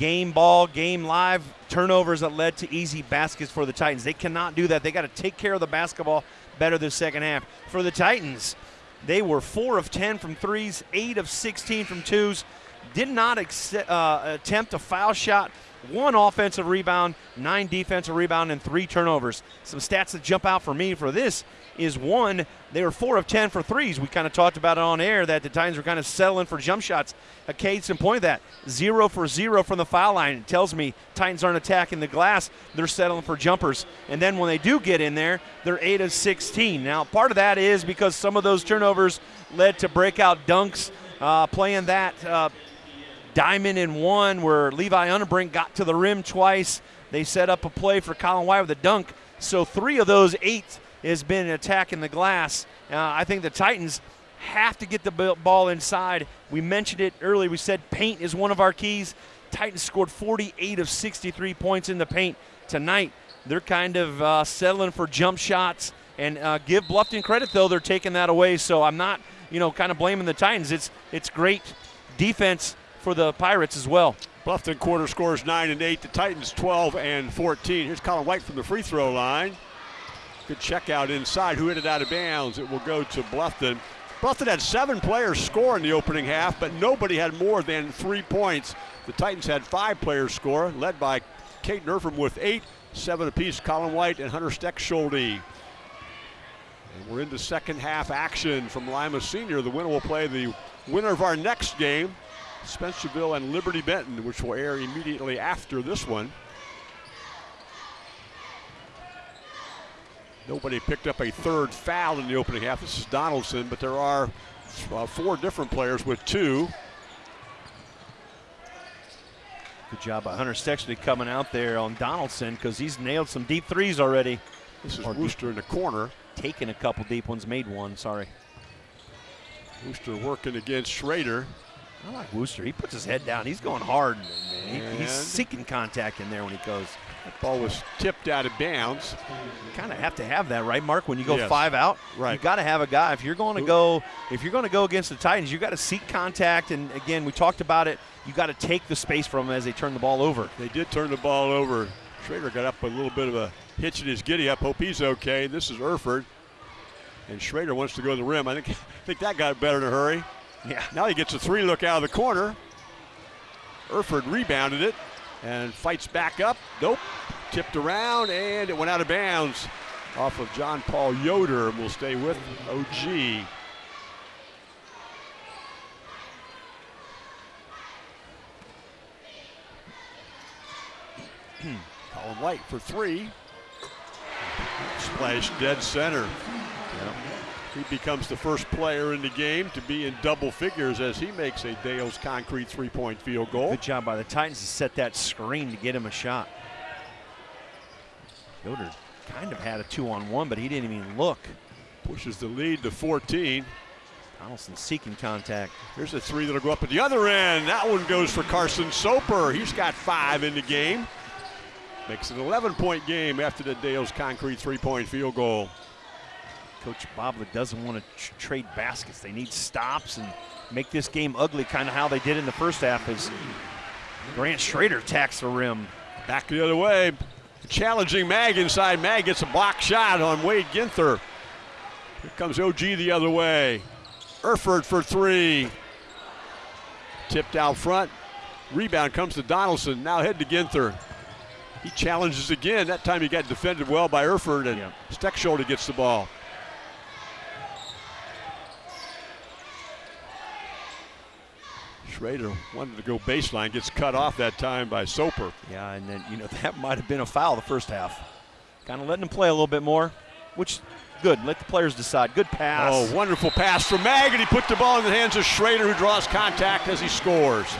game ball, game live turnovers that led to easy baskets for the Titans. They cannot do that. They got to take care of the basketball better this second half. For the Titans, they were 4 of 10 from threes, 8 of 16 from twos. Did not uh, attempt a foul shot. One offensive rebound, nine defensive rebound, and three turnovers. Some stats that jump out for me for this is one, they were four of 10 for threes. We kind of talked about it on air that the Titans were kind of settling for jump shots. A case in point of that. Zero for zero from the foul line. It tells me Titans aren't attacking the glass. They're settling for jumpers. And then when they do get in there, they're 8 of 16. Now, part of that is because some of those turnovers led to breakout dunks. Uh, playing that uh, diamond in one where Levi Underbrink got to the rim twice. They set up a play for Colin White with a dunk. So three of those eight has been attacking the glass. Uh, I think the Titans have to get the ball inside. We mentioned it earlier. We said paint is one of our keys. Titans scored 48 of 63 points in the paint tonight. They're kind of uh, settling for jump shots. And uh, give Bluffton credit, though, they're taking that away. So I'm not, you know, kind of blaming the Titans. It's it's great defense for the Pirates as well. Bluffton quarter scores 9 and 8. The Titans 12 and 14. Here's Colin White from the free throw line. Good check out inside. Who hit it out of bounds? It will go to Bluffton. Bluffton had seven players score in the opening half, but nobody had more than three points. The Titans had five players score, led by Caden Erford with eight, seven apiece, Colin White and Hunter Steckschulte. And we're into second half action from Lima Senior. The winner will play the winner of our next game, Spencerville and Liberty Benton, which will air immediately after this one. Nobody picked up a third foul in the opening half. This is Donaldson, but there are uh, four different players with two. Good job by Hunter Steckschulte coming out there on Donaldson because he's nailed some deep threes already. This is Or Wooster in the corner. Taking a couple deep ones, made one. Sorry. Wooster working against Schrader. I like Wooster. He puts his head down. He's going hard. He- he's seeking contact in there when he goes. That ball was tipped out of bounds. You kind of have to have that, right, Mark? When you go Yes. five out, Right. You got to have a guy. If you're going to go, if you're going to go against the Titans, you got to seek contact. And again, we talked about it. You got to take the space from them as they turn the ball over. They did turn the ball over. Schrader got up with a little bit of a hitch in his giddy up. Hope he's okay. This is Erford. And Schrader wants to go to the rim. I think, (laughs) I think that got better in a hurry. Yeah. Now he gets a three look out of the corner. Erford rebounded it and fights back up. Nope. Tipped around and it went out of bounds off of John Paul Yoder and will stay with OG. (clears throat) Colin White for three. Splash dead center. He becomes the first player in the game to be in double figures as he makes a Dale's concrete three-point field goal. Good job by the Titans to set that screen to get him a shot. Yoder kind of had a two-on-one, but he didn't even look. Pushes the lead to 14. Donaldson seeking contact. Here's a three that'll go up at the other end. That one goes for Carson Soper. He's got five in the game. Makes it an 11-point game after the Dale's concrete three-point field goal. Coach Boblet doesn't want to tr- trade baskets. They need stops and make this game ugly, kind of how they did in the first half. As Grant Schrader attacks the rim. Back the other way. Challenging Mag inside. Mag gets a block shot on Wade Ginther. Here comes OG the other way. Erford for three. Tipped out front. Rebound comes to Donaldson. Now head to Ginther. He challenges again. That time he got defended well by Erford, and Yeah. Steckschulte gets the ball. Schrader wanted to go baseline, gets cut off that time by Soper. Yeah, and then, you know, (laughs) that might have been a foul the first half. Kind of letting them play a little bit more, which good. Let the players decide. Good pass. Oh, wonderful pass from Mag, and he put the ball in the hands of Schrader, who draws contact as he scores.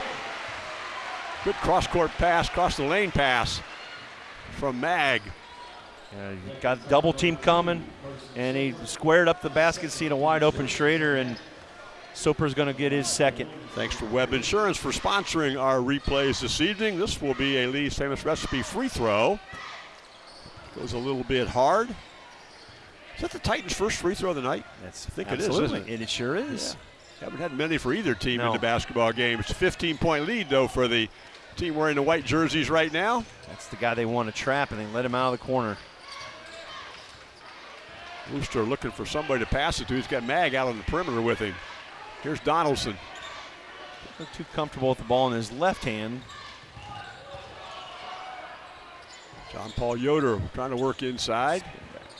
Good cross-court pass, cross the lane pass from Mag. Got double team coming, and he squared up the basket, seeing a wide open Schrader, and Soper's going to get his second. Thanks to Webb Insurance for sponsoring our replays this evening. This will be a Lee's Famous Recipe free throw. Goes a little bit hard. Is that the Titans' first free throw of the night? That's I think it is, absolutely, isn't it? and it sure is. Haven't had many for either team in the basketball game. It's a 15-point lead, though, for the team wearing the white jerseys right now. That's the guy they want to trap, and they let him out of the corner. Wooster looking for somebody to pass it to. He's got Mag out on the perimeter with him. Here's Donaldson. Look too comfortable with the ball in his left hand. John Paul Yoder trying to work inside.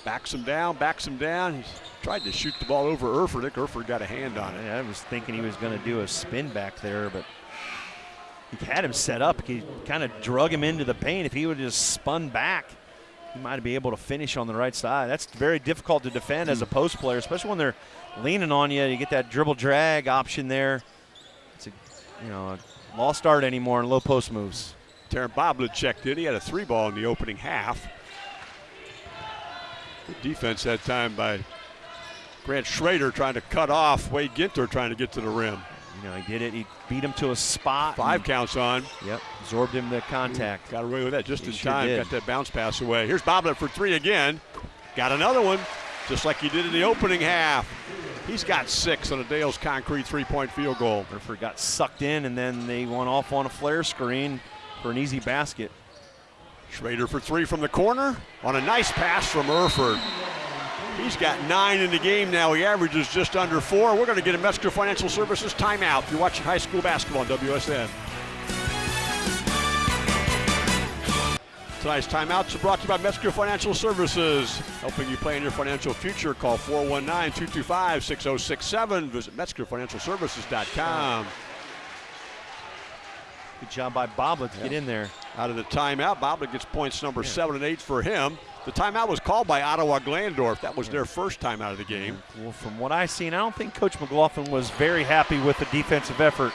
Backs him down, backs him down. He's tried to shoot the ball over Erford. I think Erford got a hand on it. I was thinking he was going to do a spin back there, but he had him set up. He kind of drug him into the paint. If he would have just spun back, he might be able to finish on the right side. That's very difficult to defend as a post player, especially when they're leaning on you. You get that dribble drag option there. It's a you know a lost art anymore in low post moves. Taryn Boblet checked in. He had a three ball in the opening half. Good defense that time by Grant Schrader trying to cut off Wade Ginther trying to get to the rim. You know he did it. He beat him to a spot. Five counts on. Yep, absorbed him the contact. Got away with that just He in sure time. did. Got that bounce pass away. Here's Boblet for three again. Got another one, just like he did in the opening half. He's got six on a Dale's concrete three-point field goal. Erford got sucked in, and then they went off on a flare screen for an easy basket. Schrader for three from the corner on a nice pass from Erford. He's got nine in the game now. He averages just under four. We're going to get a Metzger Financial Services timeout. You're watching high school basketball on WSN. Tonight's timeouts are brought to you by Metzger Financial Services, helping you plan your financial future. Call 419-225-6067. Visit MetzgerFinancialServices.com. Good job by Boblet to get in there. Out of the timeout, Boblet gets points number seven and eight for him. The timeout was called by Ottawa Glandorf. That was their first time out of the game. Well, from what I've seen, I don't think Coach McLaughlin was very happy with the defensive effort.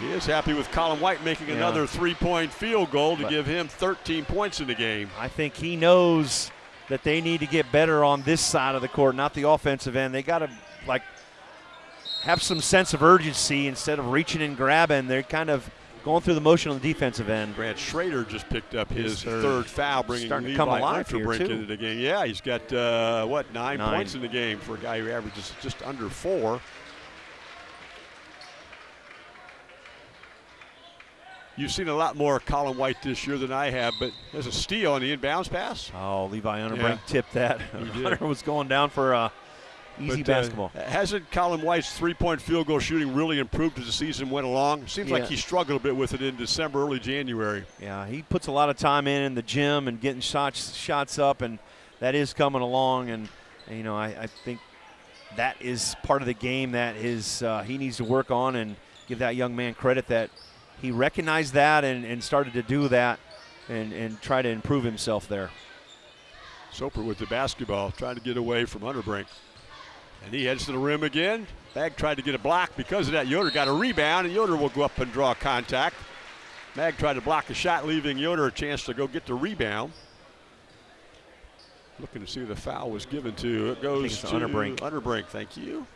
He is happy with Colin White making Yeah. another three-point field goal to But- give him 13 points in the game. I think he knows that they need to get better on this side of the court, not the offensive end. They got to like have some sense of urgency instead of reaching and grabbing. They're kind of going through the motion on the defensive end. Grant Schrader just picked up his, His third, third. foul, bringing Starting to Levi come alive here, Underbrink too. into the game. Yeah, he's got uh, what nine, Nine. points in the game for a guy who averages just under four. You've seen a lot more Colin White this year than I have, but there's a steal on the inbounds pass. Oh, Levi Underbrink Yeah. tipped that. (laughs) Hunter was going down for uh, easy But, uh, basketball. hasn't Colin White's three-point field goal shooting really improved as the season went along? Seems like he struggled a bit with it in December, early January. Yeah, he puts a lot of time in in the gym and getting shots shots up, and that is coming along. And, and, you know, I, I think that is part of the game that is uh, he needs to work on and give that young man credit that he recognized that and, and started to do that and, and try to improve himself there. Soper with the basketball, trying to get away from Underbrink. And he heads to the rim again. Mag tried to get a block because of that. Yoder got a rebound, and Yoder will go up and draw contact. Mag tried to block a shot, leaving Yoder a chance to go get the rebound. Looking to see the foul was given to. It goes to Underbrink. Underbrink, thank you.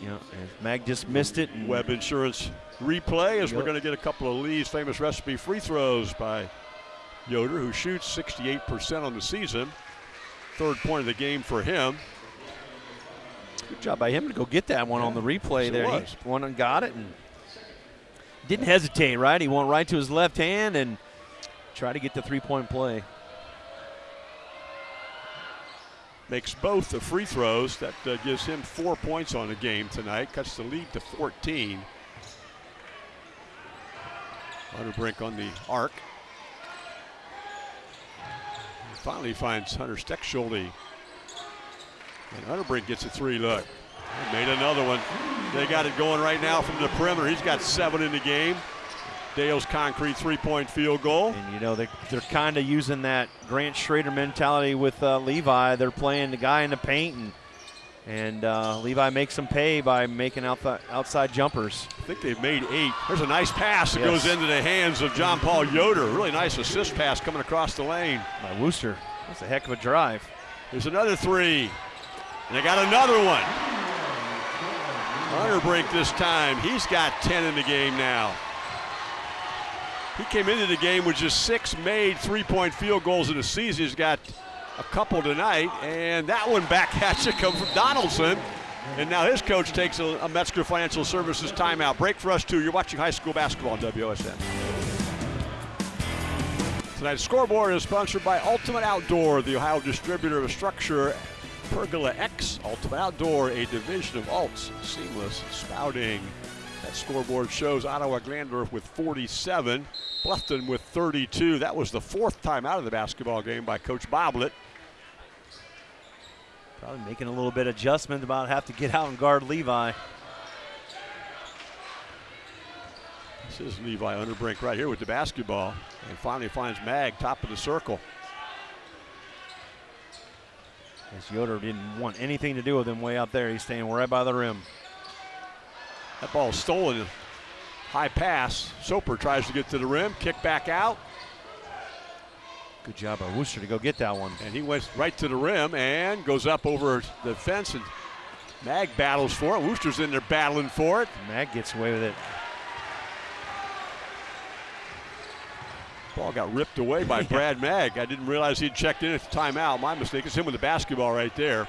You know, and Mag just missed it. And Webb Insurance replay as we're going to get a couple of Lee's famous recipe free throws by Yoder, who shoots 68% on the season. Third point of the game for him. Good job by him to go get that one on the replay Yes, there. was. He went and got it and didn't hesitate, right? He went right to his left hand and tried to get the three point play. Makes both the free throws. That uh, gives him four points on the game tonight. Cuts the lead to 14. Underbrink on the arc. Finally finds Hunter Steckschulte. And Underbrink gets a three look. Made another one. They got it going right now from the perimeter. He's got seven in the game. Dale's concrete three-point field goal. And you know they're they're kind of using that Grant Schrader mentality with uh, Levi. They're playing the guy in the paint and and uh, Levi makes them pay by making out the outside jumpers. I think they've made eight. There's a nice pass that Yes. goes into the hands of John Paul Yoder. Really nice assist pass coming across the lane. By Wooster, that's a heck of a drive. There's another three. And they got another one. Underbrink this time. He's got 10 in the game now. He came into the game with just six made three-point field goals in the season. He's got a couple tonight, and that one back at you come from Donaldson. And now his coach takes a, a Metzger Financial Services timeout. Break for us too. You're watching high school basketball on WSN. Tonight's scoreboard is sponsored by Ultimate Outdoor, the Ohio distributor of StruXure Pergola X Ultimate Outdoor, a division of Alts Seamless Spouting. That scoreboard shows Ottawa Glandorf with 47, Bluffton with 32. That was the fourth time out of the basketball game by Coach Boblet. Probably making a little bit adjustment about have to get out and guard Levi. This is Levi Underbrink right here with the basketball, and finally finds Mag top of the circle. As Yoder didn't want anything to do with him way out there. He's staying right by the rim. That ball is stolen. High pass. Soper tries to get to the rim, kick back out, Good job by Wooster to go get that one. and he went right to the rim and goes up over the fence. And Mag battles for it. Wooster's in there battling for it. Mag gets away with it. Ball got ripped away by (laughs) Brad Mag. I didn't realize he'd checked in at the timeout. My mistake. It's him with the basketball right there.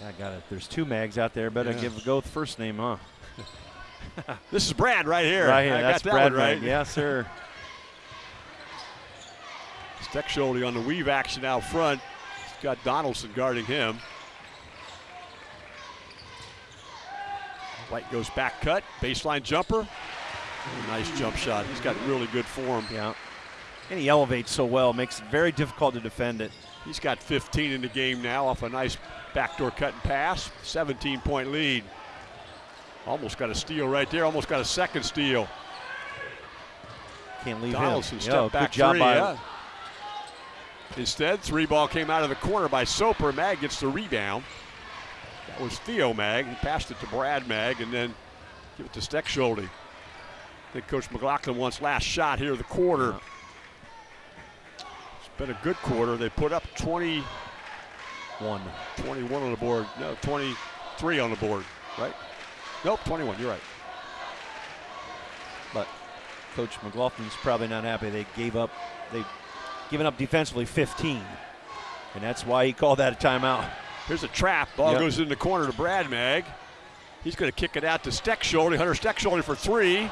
Yeah, I got it. There's two Mags out there. Better Yeah. give go with first name, huh? (laughs) This is Brad right here. Right here. I That's got that Brad right. Mag. Yes, sir. Steckschulte on the weave action out front. He's got Donaldson guarding him. White goes back cut, baseline jumper. Nice jump shot. He's got really good form. yeah. And he elevates so well, makes it very difficult to defend it. He's got 15 in the game now off a nice backdoor cut and pass. 17 point lead. Almost got a steal right there. Almost got a second steal. Can't leave Donaldson him. step Yo, back good job three. by yeah. Instead, three ball came out of the corner by Soper. Mag gets the rebound. That was Theo Mag. He passed it to Brad Mag and then give it to Steckschulte. I think Coach McLaughlin wants last shot here of the quarter. It's been a good quarter. They put up 20, one. 21 on the board. No, 23 on the board, right? Nope, 21. You're right. but Coach McLaughlin's probably not happy. They gave up, they've given up defensively 15, and that's why he called that a timeout. Here's a trap. Ball Yep. goes in the corner to Brad Mag. He's going to kick it out to Steckschulte. Hunter Steckschulte for three.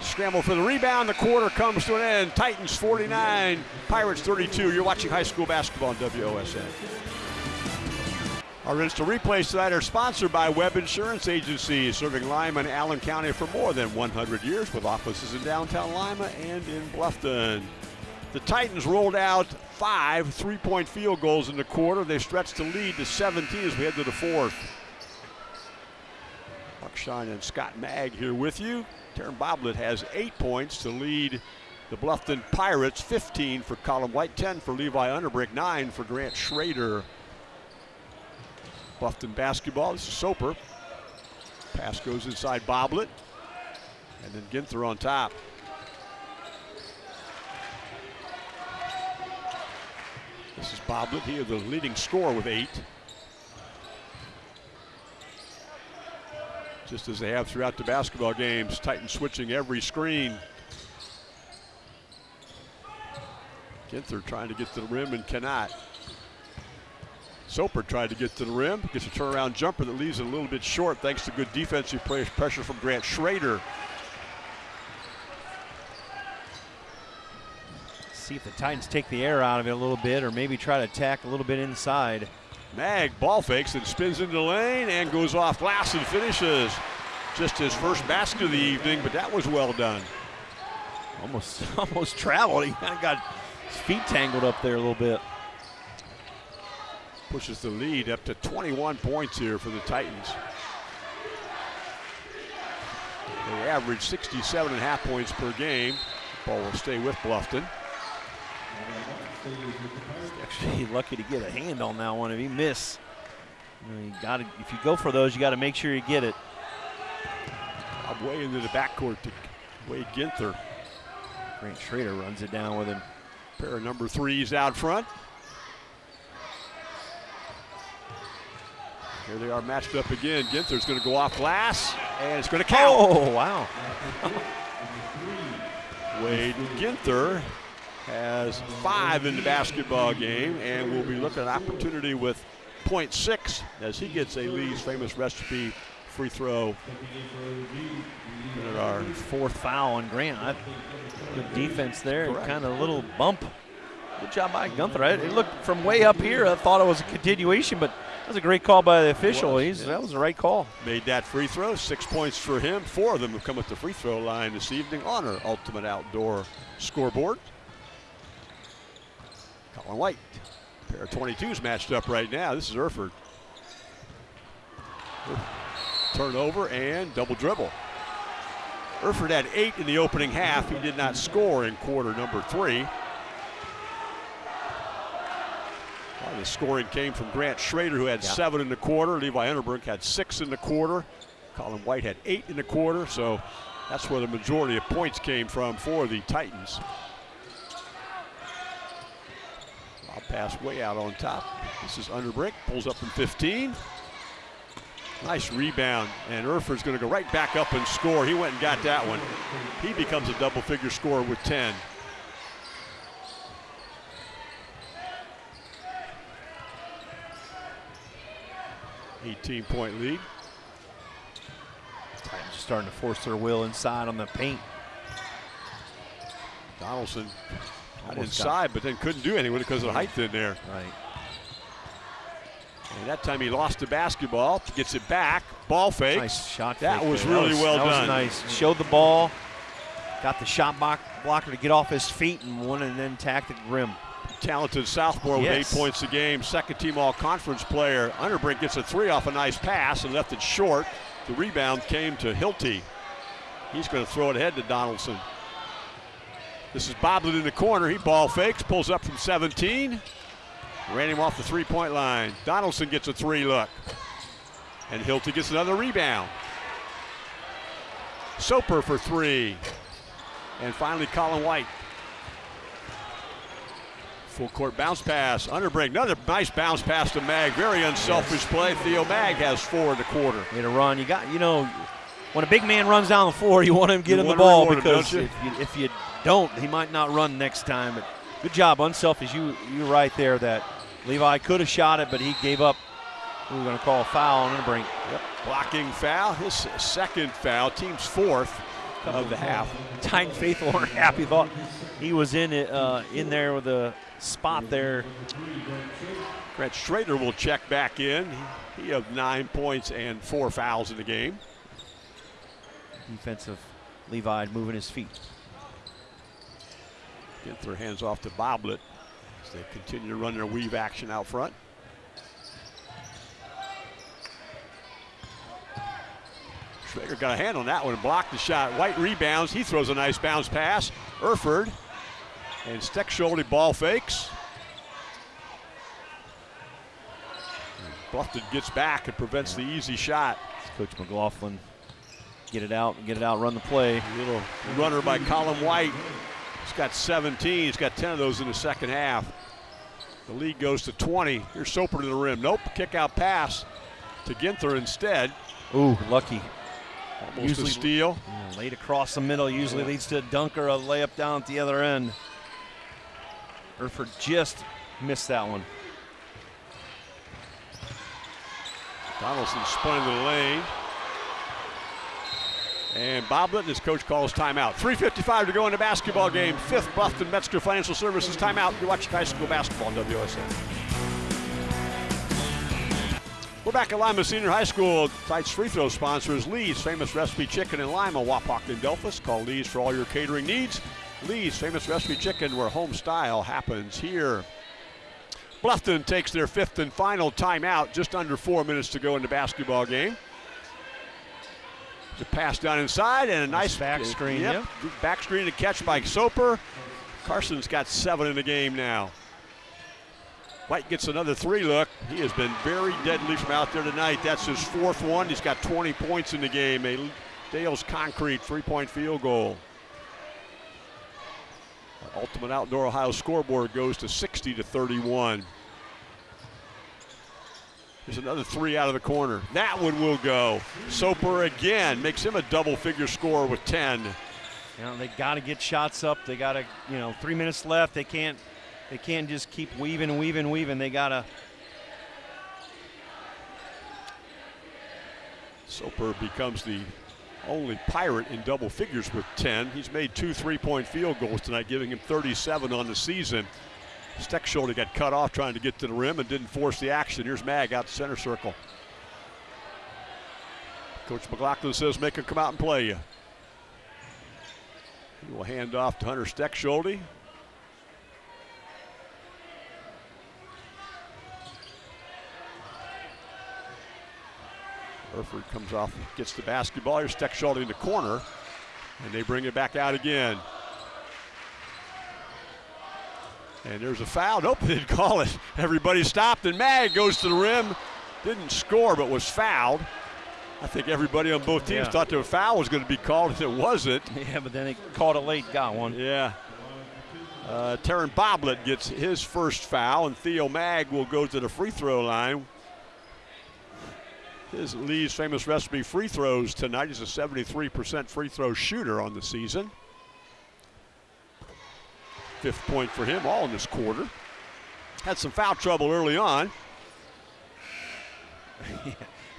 Scramble for the rebound. The quarter comes to an end. Titans 49, Pirates 32. You're watching high school basketball on WOSN. Our instant replays tonight are sponsored by Webb Insurance Agency, serving Lima and Allen County for more than 100 years with offices in downtown Lima and in Bluffton. The Titans rolled out five three-point field goals in the quarter. They stretched the lead to 17 as we head to the fourth. Buckshine and Scott Mag here with you. Taryn Boblet has eight points to lead the Bluffton Pirates. 15 for Colin White, 10 for Levi Underbrink, 9 for Grant Schrader. Bluffton basketball. This is Soper. Pass goes inside Boblet. And then Ginther on top. This is Boblet. He is the leading scorer with eight. Just as they have throughout the basketball games, Titans switching every screen. Ginther trying to get to the rim and cannot. Soper tried to get to the rim, gets a turnaround jumper that leaves it a little bit short thanks to good defensive pressure from Grant Schrader. See if the Titans take the air out of it a little bit or maybe try to attack a little bit inside. Mag ball fakes and spins into the lane and goes off glass and finishes. Just his first basket of the evening, but that was well done. Almost, (laughs) almost traveled. He kind of got his feet tangled up there a little bit. Pushes the lead up to 21 points here for the Titans. They average 67 and a half points per game. Ball will stay with Bluffton. Actually, (laughs) lucky to get a hand on that one. If he miss, you, know, you got to. If you go for those, you got to make sure you get it. I'm way into the backcourt to Wade Ginther. Grant Schrader runs it down with him. Pair of number threes out front. Here they are matched up again. Ginther's going to go off glass, and it's going to count. Oh wow! (laughs) Wade Ginther has five in the basketball game and will be looking at an opportunity with point six as he gets a Lee's famous recipe free throw. At our Fourth foul on Grant. I, good defense there. Correct. Kind of a little bump. Good job by Ginther. It looked from way up here. I thought it was a continuation, but that was a great call by the official. was, He's, yeah. That was the right call. made that free throw. Six points for him. Four of them have come at the free throw line this evening on our Ultimate Outdoor scoreboard. Colin White. Pair of 22s matched up right now. This is Erford. Turnover and double dribble. Erford had eight in the opening half. He did not score in quarter number three. A lot of the scoring came from Grant Schrader, who had Yeah. seven in the quarter. Levi Underbrink had six in the quarter. Colin White had eight in the quarter. So that's where the majority of points came from for the Titans. I'll pass way out on top. This is Underbrink, pulls up from 15. Nice rebound, and Erford's going to go right back up and score. He went and got that one. He becomes a double figure scorer with 10. Eighteen point lead. Titans starting to force their will inside on the paint. Donaldson got Almost got- inside, but then couldn't do anything because of the height in there. Right. And that time he lost the basketball, gets it back, ball fake. Nice shot. That fake was there. really well that done. Was nice. Showed the ball. Got the shot block, blocker to get off his feet and one and then tack the rim. Talented sophomore with Yes. eight points a game, second team all conference player. Underbrink gets a three off a nice pass and left it short. The rebound came to Hilty. He's going to throw it ahead to Donaldson. This is Boblet in the corner. He ball fakes, pulls up from 17. Ran him off the three point line. Donaldson gets a three look. And Hilty gets another rebound. Soper for three. And finally, Colin White. Full court bounce pass. Underbrink. Another nice bounce pass to Mag. Very unselfish play. Theo Mag has four in the quarter. Made a run. You got, you know, when a big man runs down the floor, (laughs) you want him to get You the ball reward him, because you? if, you, if you don't, he might not run next time. But good job, unselfish. You you're right there that Levi could have shot it, but he gave up. We are going to call a foul on the brink. Yep. Blocking foul, his second foul, team's fourth of the half. (laughs) Titan faithful aren't happy. Thought he was in it uh, in there with a spot there. Grant Schrader will check back in. He had nine points and four fouls in the game. Defensive Levi moving his feet. Get their hands off to Boblet as they continue to run their weave action out front. Schrader got a hand on that one and blocked the shot. White rebounds. He throws a nice bounce pass. Erford and Steckschulte ball fakes. Bluffton gets back and prevents the easy shot. Coach McLaughlin get it out, get it out, run the play. Little runner by Colin White. He's got 17. He's got 10 of those in the second half. The lead goes to 20. Here's Soper to the rim. Nope. Kick out pass to Ginther instead. Ooh, lucky. Almost Usually- a steal. Yeah, laid across the middle usually leads to a dunk or a layup down at the other end. Erford just missed that one. Donaldson spun into the lane. And Boblet and his coach calls timeout. 3.55 to go in the basketball game. Fifth Bluffton Metzger Financial Services timeout. You're watching high school basketball on WSN. We're back at Lima Senior High School. Tonight's free throw sponsor is Lee's Famous Recipe Chicken in Lima, Wapak, and Delphos. Call Lee's for all your catering needs. Lee's Famous Recipe Chicken, where home style happens here. Bluffton takes their fifth and final timeout. Just under four minutes to go in the basketball game. The pass down inside and a nice, back screen, Yep, back screen to catch by Soper. Carson's got seven in the game now. White gets another three look. He has been very deadly from out there tonight. That's his fourth one. He's got 20 points in the game. A Dale's concrete three-point field goal. Ultimate Outdoor Ohio scoreboard goes to 60 to 31. There's another three out of the corner. That one will go. Soper again makes him a double figure score with 10. You know, they got to get shots up. They got to, you know, three minutes left. They can't, they can't just keep weaving weaving weaving. They got to. Soper becomes the only Pirate in double figures with 10. He's made two three-point field goals tonight, giving him 37 on the season. Steckschulte got cut off trying to get to the rim and didn't force the action. Here's Mag out the center circle. Coach McLaughlin says make him come out and play you. He will hand off to Hunter Steckschulte. Erford comes off, gets the basketball. Here's Steckschulte in the corner, and they bring it back out again. And there's a foul. Nope, (laughs) they didn't call it. Everybody stopped, and Mag goes to the rim. Didn't score, but was fouled. I think everybody on both teams Yeah. thought the foul was going to be called, and it wasn't. (laughs) Yeah, but then they called a late. Got one. Yeah. Uh, Taryn Boblet gets his first foul, and Theo Mag will go to the free throw line. His Lee's famous recipe free throws tonight. He's a 73% free throw shooter on the season. Fifth point for him, all in this quarter. Had some foul trouble early on. (laughs)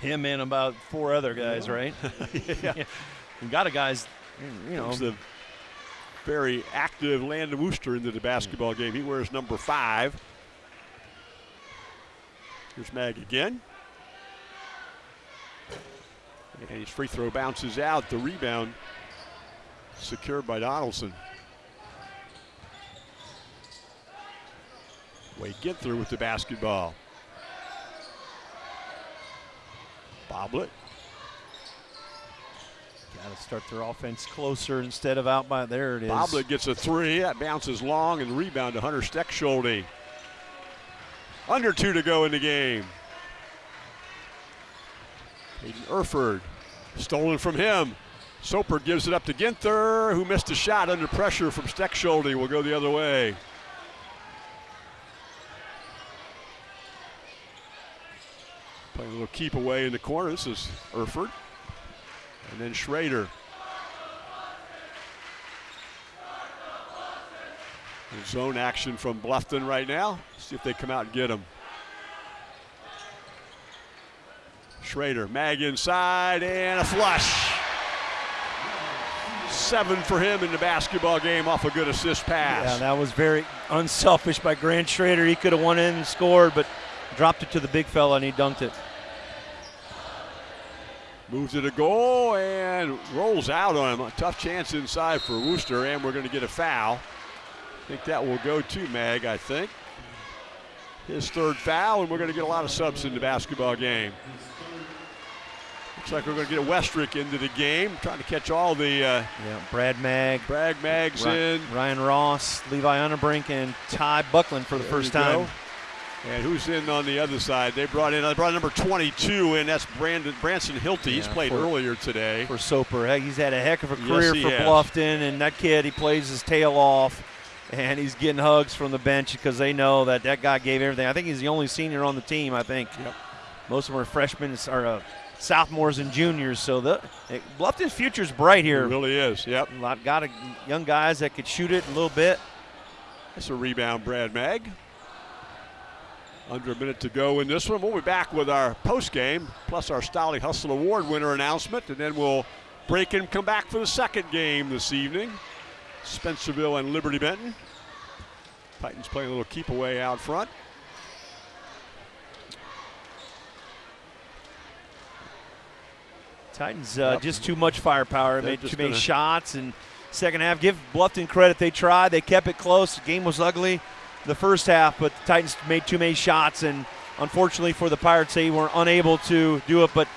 Him and about four other guys, right? (laughs) yeah. We got a guys, you know. Comes the very active Landon Wooster into the basketball game. He wears number five. Here's Mag again. And his free throw bounces out. The rebound secured by Donaldson. Wade through with the basketball. Boblet. Got to start their offense closer instead of out by there. It is. Boblet gets a three. That bounces long and rebound to Hunter Steckschulte. Under two to go in the game. Caden Erford stolen from him. Soper gives it up to Ginther, who missed a shot under pressure from Steckschulte. Will go the other way. Playing a little keep away in the corner. This is Erford. And then Schrader. Zone action from Bluffton right now. See if they come out and get him. Schrader, mag inside, and a flush. Seven for him in the basketball game off a good assist pass. Yeah, that was very unselfish by Grant Schrader. He could have won in and scored, but dropped it to the big fella and he dunked it. Moves it a goal and rolls out on him. A tough chance inside for Wooster, and we're going to get a foul. I think that will go to Mag, I think. His third foul, and we're going to get a lot of subs in the basketball game. Looks like we're going to get Westrick into the game, trying to catch all the. Uh, yeah, Brad Mag, Brad Mag's in. Ryan Ross, Levi Underbrink, and Ty Buckland for the There first time. go. And who's in on the other side? They brought in. They brought number 22 in. That's Brandon Branson Hilty. He's played for- earlier today. for Soper. He's had a heck of a career he for has. Bluffton, and that kid, he plays his tail off, and he's getting hugs from the bench because they know that that guy gave everything. I think he's the only senior on the team. I think Yep. most of them are freshmen or uh, sophomores and juniors. So the Bluffton's future's bright It here. really is. Yep. A lot got a, young guys that could shoot it a little bit. That's a rebound, Brad Mag. Under a minute to go in this one. We'll be back with our post game, plus our Stolly Hustle Award winner announcement, and then we'll break and come back for the second game this evening. Spencerville and Liberty Benton. Titans playing a little keep away out front. Titans uh, Yep. just too much firepower. They're Made too many shots and second half. Give Bluffton credit. They tried. They kept it close. The game was ugly the first half, but the Titans made too many shots and unfortunately for the Pirates, they were unable to do it. But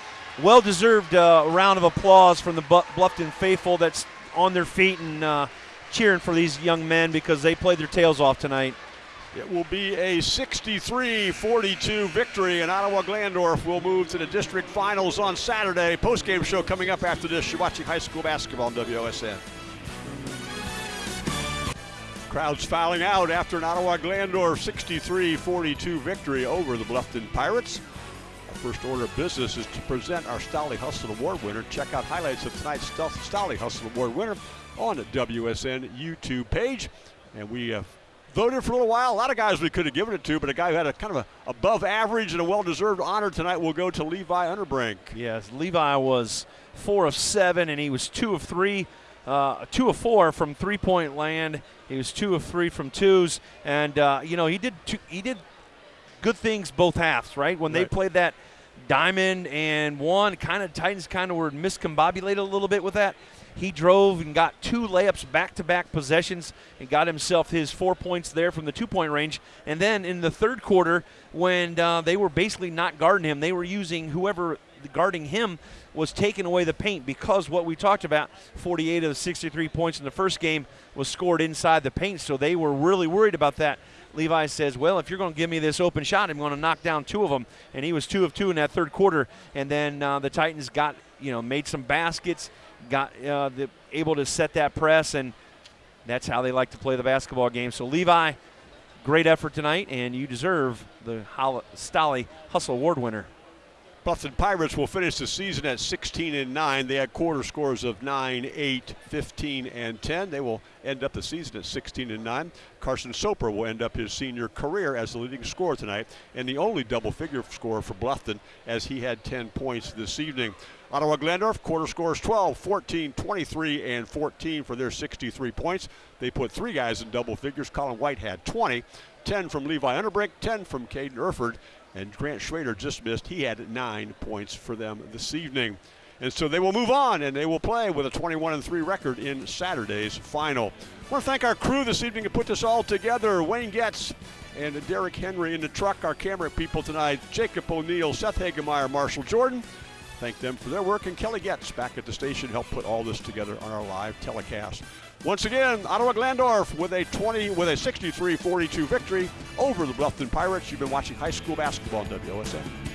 well-deserved uh, round of applause from the Bluffton faithful that's on their feet and uh, cheering for these young men because they played their tails off tonight. It will be a 63-42 victory, and Ottawa Glandorf will move to the district finals on Saturday. Post-game show coming up after this. You're watching high school basketball on WOSN. Crowds filing out after an Ottawa Glandorf 63-42 victory over the Bluffton Pirates. Our first order of business is to present our Stolly Hustle Award winner. Check out highlights of tonight's Stolly Hustle Award winner on the WSN YouTube page. And we uh, voted for a little while. A lot of guys we could have given it to, but a guy who had a kind of a above average and a well-deserved honor tonight will go to Levi Underbrink. Yes, Levi was four of seven, and he was two of three, uh, two of four from three-point land. He was two of three from twos, and uh, you know he did two, he did good things both halves. Right when they played that diamond and one, kind of Titans kind of were miscombobulated a little bit with that. He drove and got two layups back-to-back possessions and got himself his four points there from the two-point range. And then in the third quarter, when uh, they were basically not guarding him, they were using whoever guarding him was taking away the paint because what we talked about 48 of the 63 points in the first game was scored inside the paint. So they were really worried about that. Levi says well if you're going to give me this open shot i'm going to knock down two of them and he was two of two in that third quarter. And then uh, the titans got you know made some baskets got uh, the, able to set that press and that's how they like to play the basketball game so levi great effort tonight and you deserve the Hol- Stolly hustle award winner Bluffton Pirates will finish the season at 16 and 9. They had quarter scores of 9, 8, 15, and 10. They will end up the season at 16 and 9. Carson Soper will end up his senior career as the leading scorer tonight and the only double figure scorer for Bluffton as he had 10 points this evening. Ottawa Glandorf quarter scores 12, 14, 23, and 14 for their 63 points. They put three guys in double figures. Colin White had 20, 10 from Levi Underbrink, 10 from Caden Erford, and Grant Schrader just missed. He had nine points for them this evening. And so they will move on and they will play with a 21 and 3 record in Saturday's final. I want to thank our crew this evening to put this all together. Wayne Getz and Derek Henry in the truck, our camera people tonight, Jacob O'Neill, Seth Hagemeyer, Marshall Jordan. Thank them for their work. And Kelly Getz back at the station helped put all this together on our live telecast. Once again, Ottawa Glandorf with a 20 with a 63-42 victory over the Bluffton Pirates. You've been watching high school basketball on WOSN.